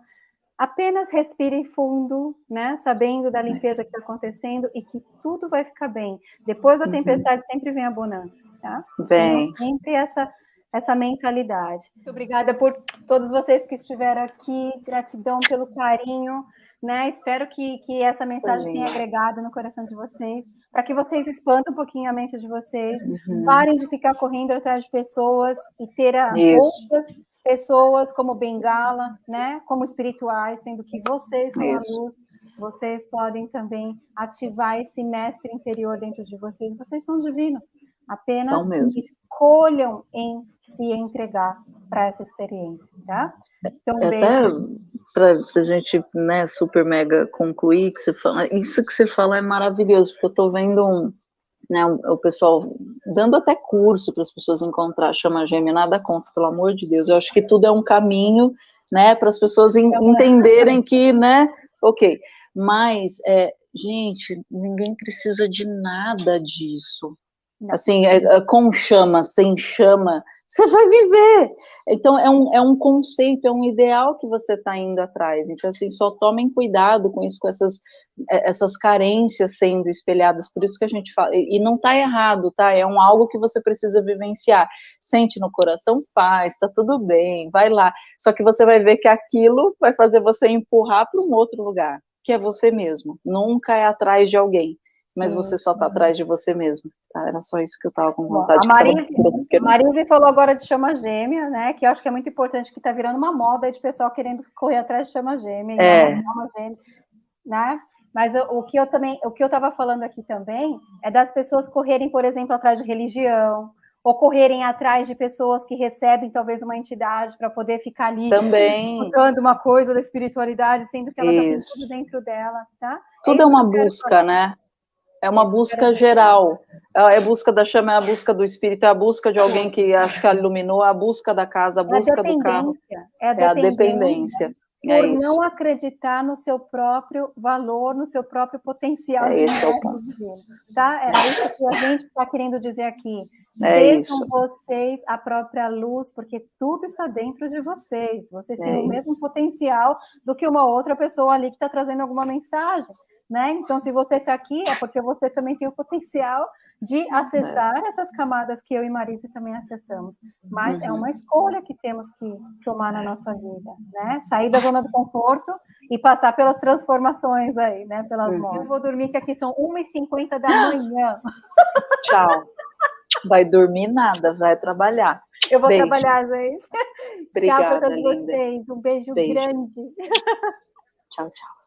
apenas respire fundo, né? Sabendo da limpeza que está acontecendo e que tudo vai ficar bem. Depois da uhum. tempestade uhum. sempre vem a bonança, tá? Vem. sempre essa essa mentalidade. Muito obrigada por todos vocês que estiveram aqui. Gratidão pelo carinho. Né? Espero que, que essa mensagem tenha agregado no coração de vocês, para que vocês expandam um pouquinho a mente de vocês, uhum. parem de ficar correndo atrás de pessoas e ter outras pessoas como bengala, né, como espirituais, sendo que vocês são Isso. a luz, vocês podem também ativar esse mestre interior dentro de vocês, vocês são divinos, apenas escolham em se entregar para essa experiência, tá? Então, Até para a gente, né, super mega concluir, que você fala, isso que você fala é maravilhoso, porque eu estou vendo um, né, o, pessoal dando até curso para as pessoas encontrar chama gêmea, nada contra, pelo amor de Deus, eu acho que tudo é um caminho, né, para as pessoas en, entenderem que, né, ok, mas, é, gente, ninguém precisa de nada disso, assim, é, é, com chama, sem chama, você vai viver. Então, é um, é um conceito, é um ideal que você está indo atrás. Então, assim, só tomem cuidado com isso, com essas, é, essas carências sendo espelhadas. Por isso que a gente fala, e não está errado, tá? É um algo que você precisa vivenciar. Sente no coração, faz, está tudo bem, vai lá. Só que você vai ver que aquilo vai fazer você empurrar para um outro lugar, que é você mesmo. Nunca é atrás de alguém mas você só está atrás de você mesmo. Tá? Era só isso que eu estava com vontade. Bom, a Marise, de Marise falou agora de chama gêmea, né? Que eu acho que é muito importante, que está virando uma moda de pessoal querendo correr atrás de chama gêmea, é. chama gêmea, né? Mas o que eu também, o que eu estava falando aqui também é das pessoas correrem, por exemplo, atrás de religião, ou correrem atrás de pessoas que recebem talvez uma entidade para poder ficar ali também escutando uma coisa da espiritualidade, sendo que ela Isso. já tem tudo dentro dela, tá? Tudo é, é uma busca, né? É uma busca geral. É a busca da chama, é a busca do espírito, é a busca de alguém que acho que iluminou, a busca da casa, a busca é a do carro. É a dependência. É a dependência. É por não acreditar no seu próprio valor, no seu próprio potencial é de esse é. Tá? É isso que a gente está querendo dizer aqui. É Sejam isso. vocês a própria luz, porque tudo está dentro de vocês. Vocês têm É o isso. mesmo potencial do que uma outra pessoa ali que está trazendo alguma mensagem. Né? Então, se você está aqui, é porque você também tem o potencial de acessar essas camadas que eu e Marisa também acessamos. Mas é Uhum. uma escolha que temos que tomar na nossa vida, né? Sair da zona do conforto e passar pelas transformações aí, né? Pelas Uhum. mortes. Eu vou dormir que aqui são 1h50 da manhã. Tchau. Vai dormir nada, vai trabalhar. Eu vou Beijo. trabalhar, gente. Obrigada, tchau para todos linda. vocês. Um beijo, Beijo. grande. Tchau, tchau.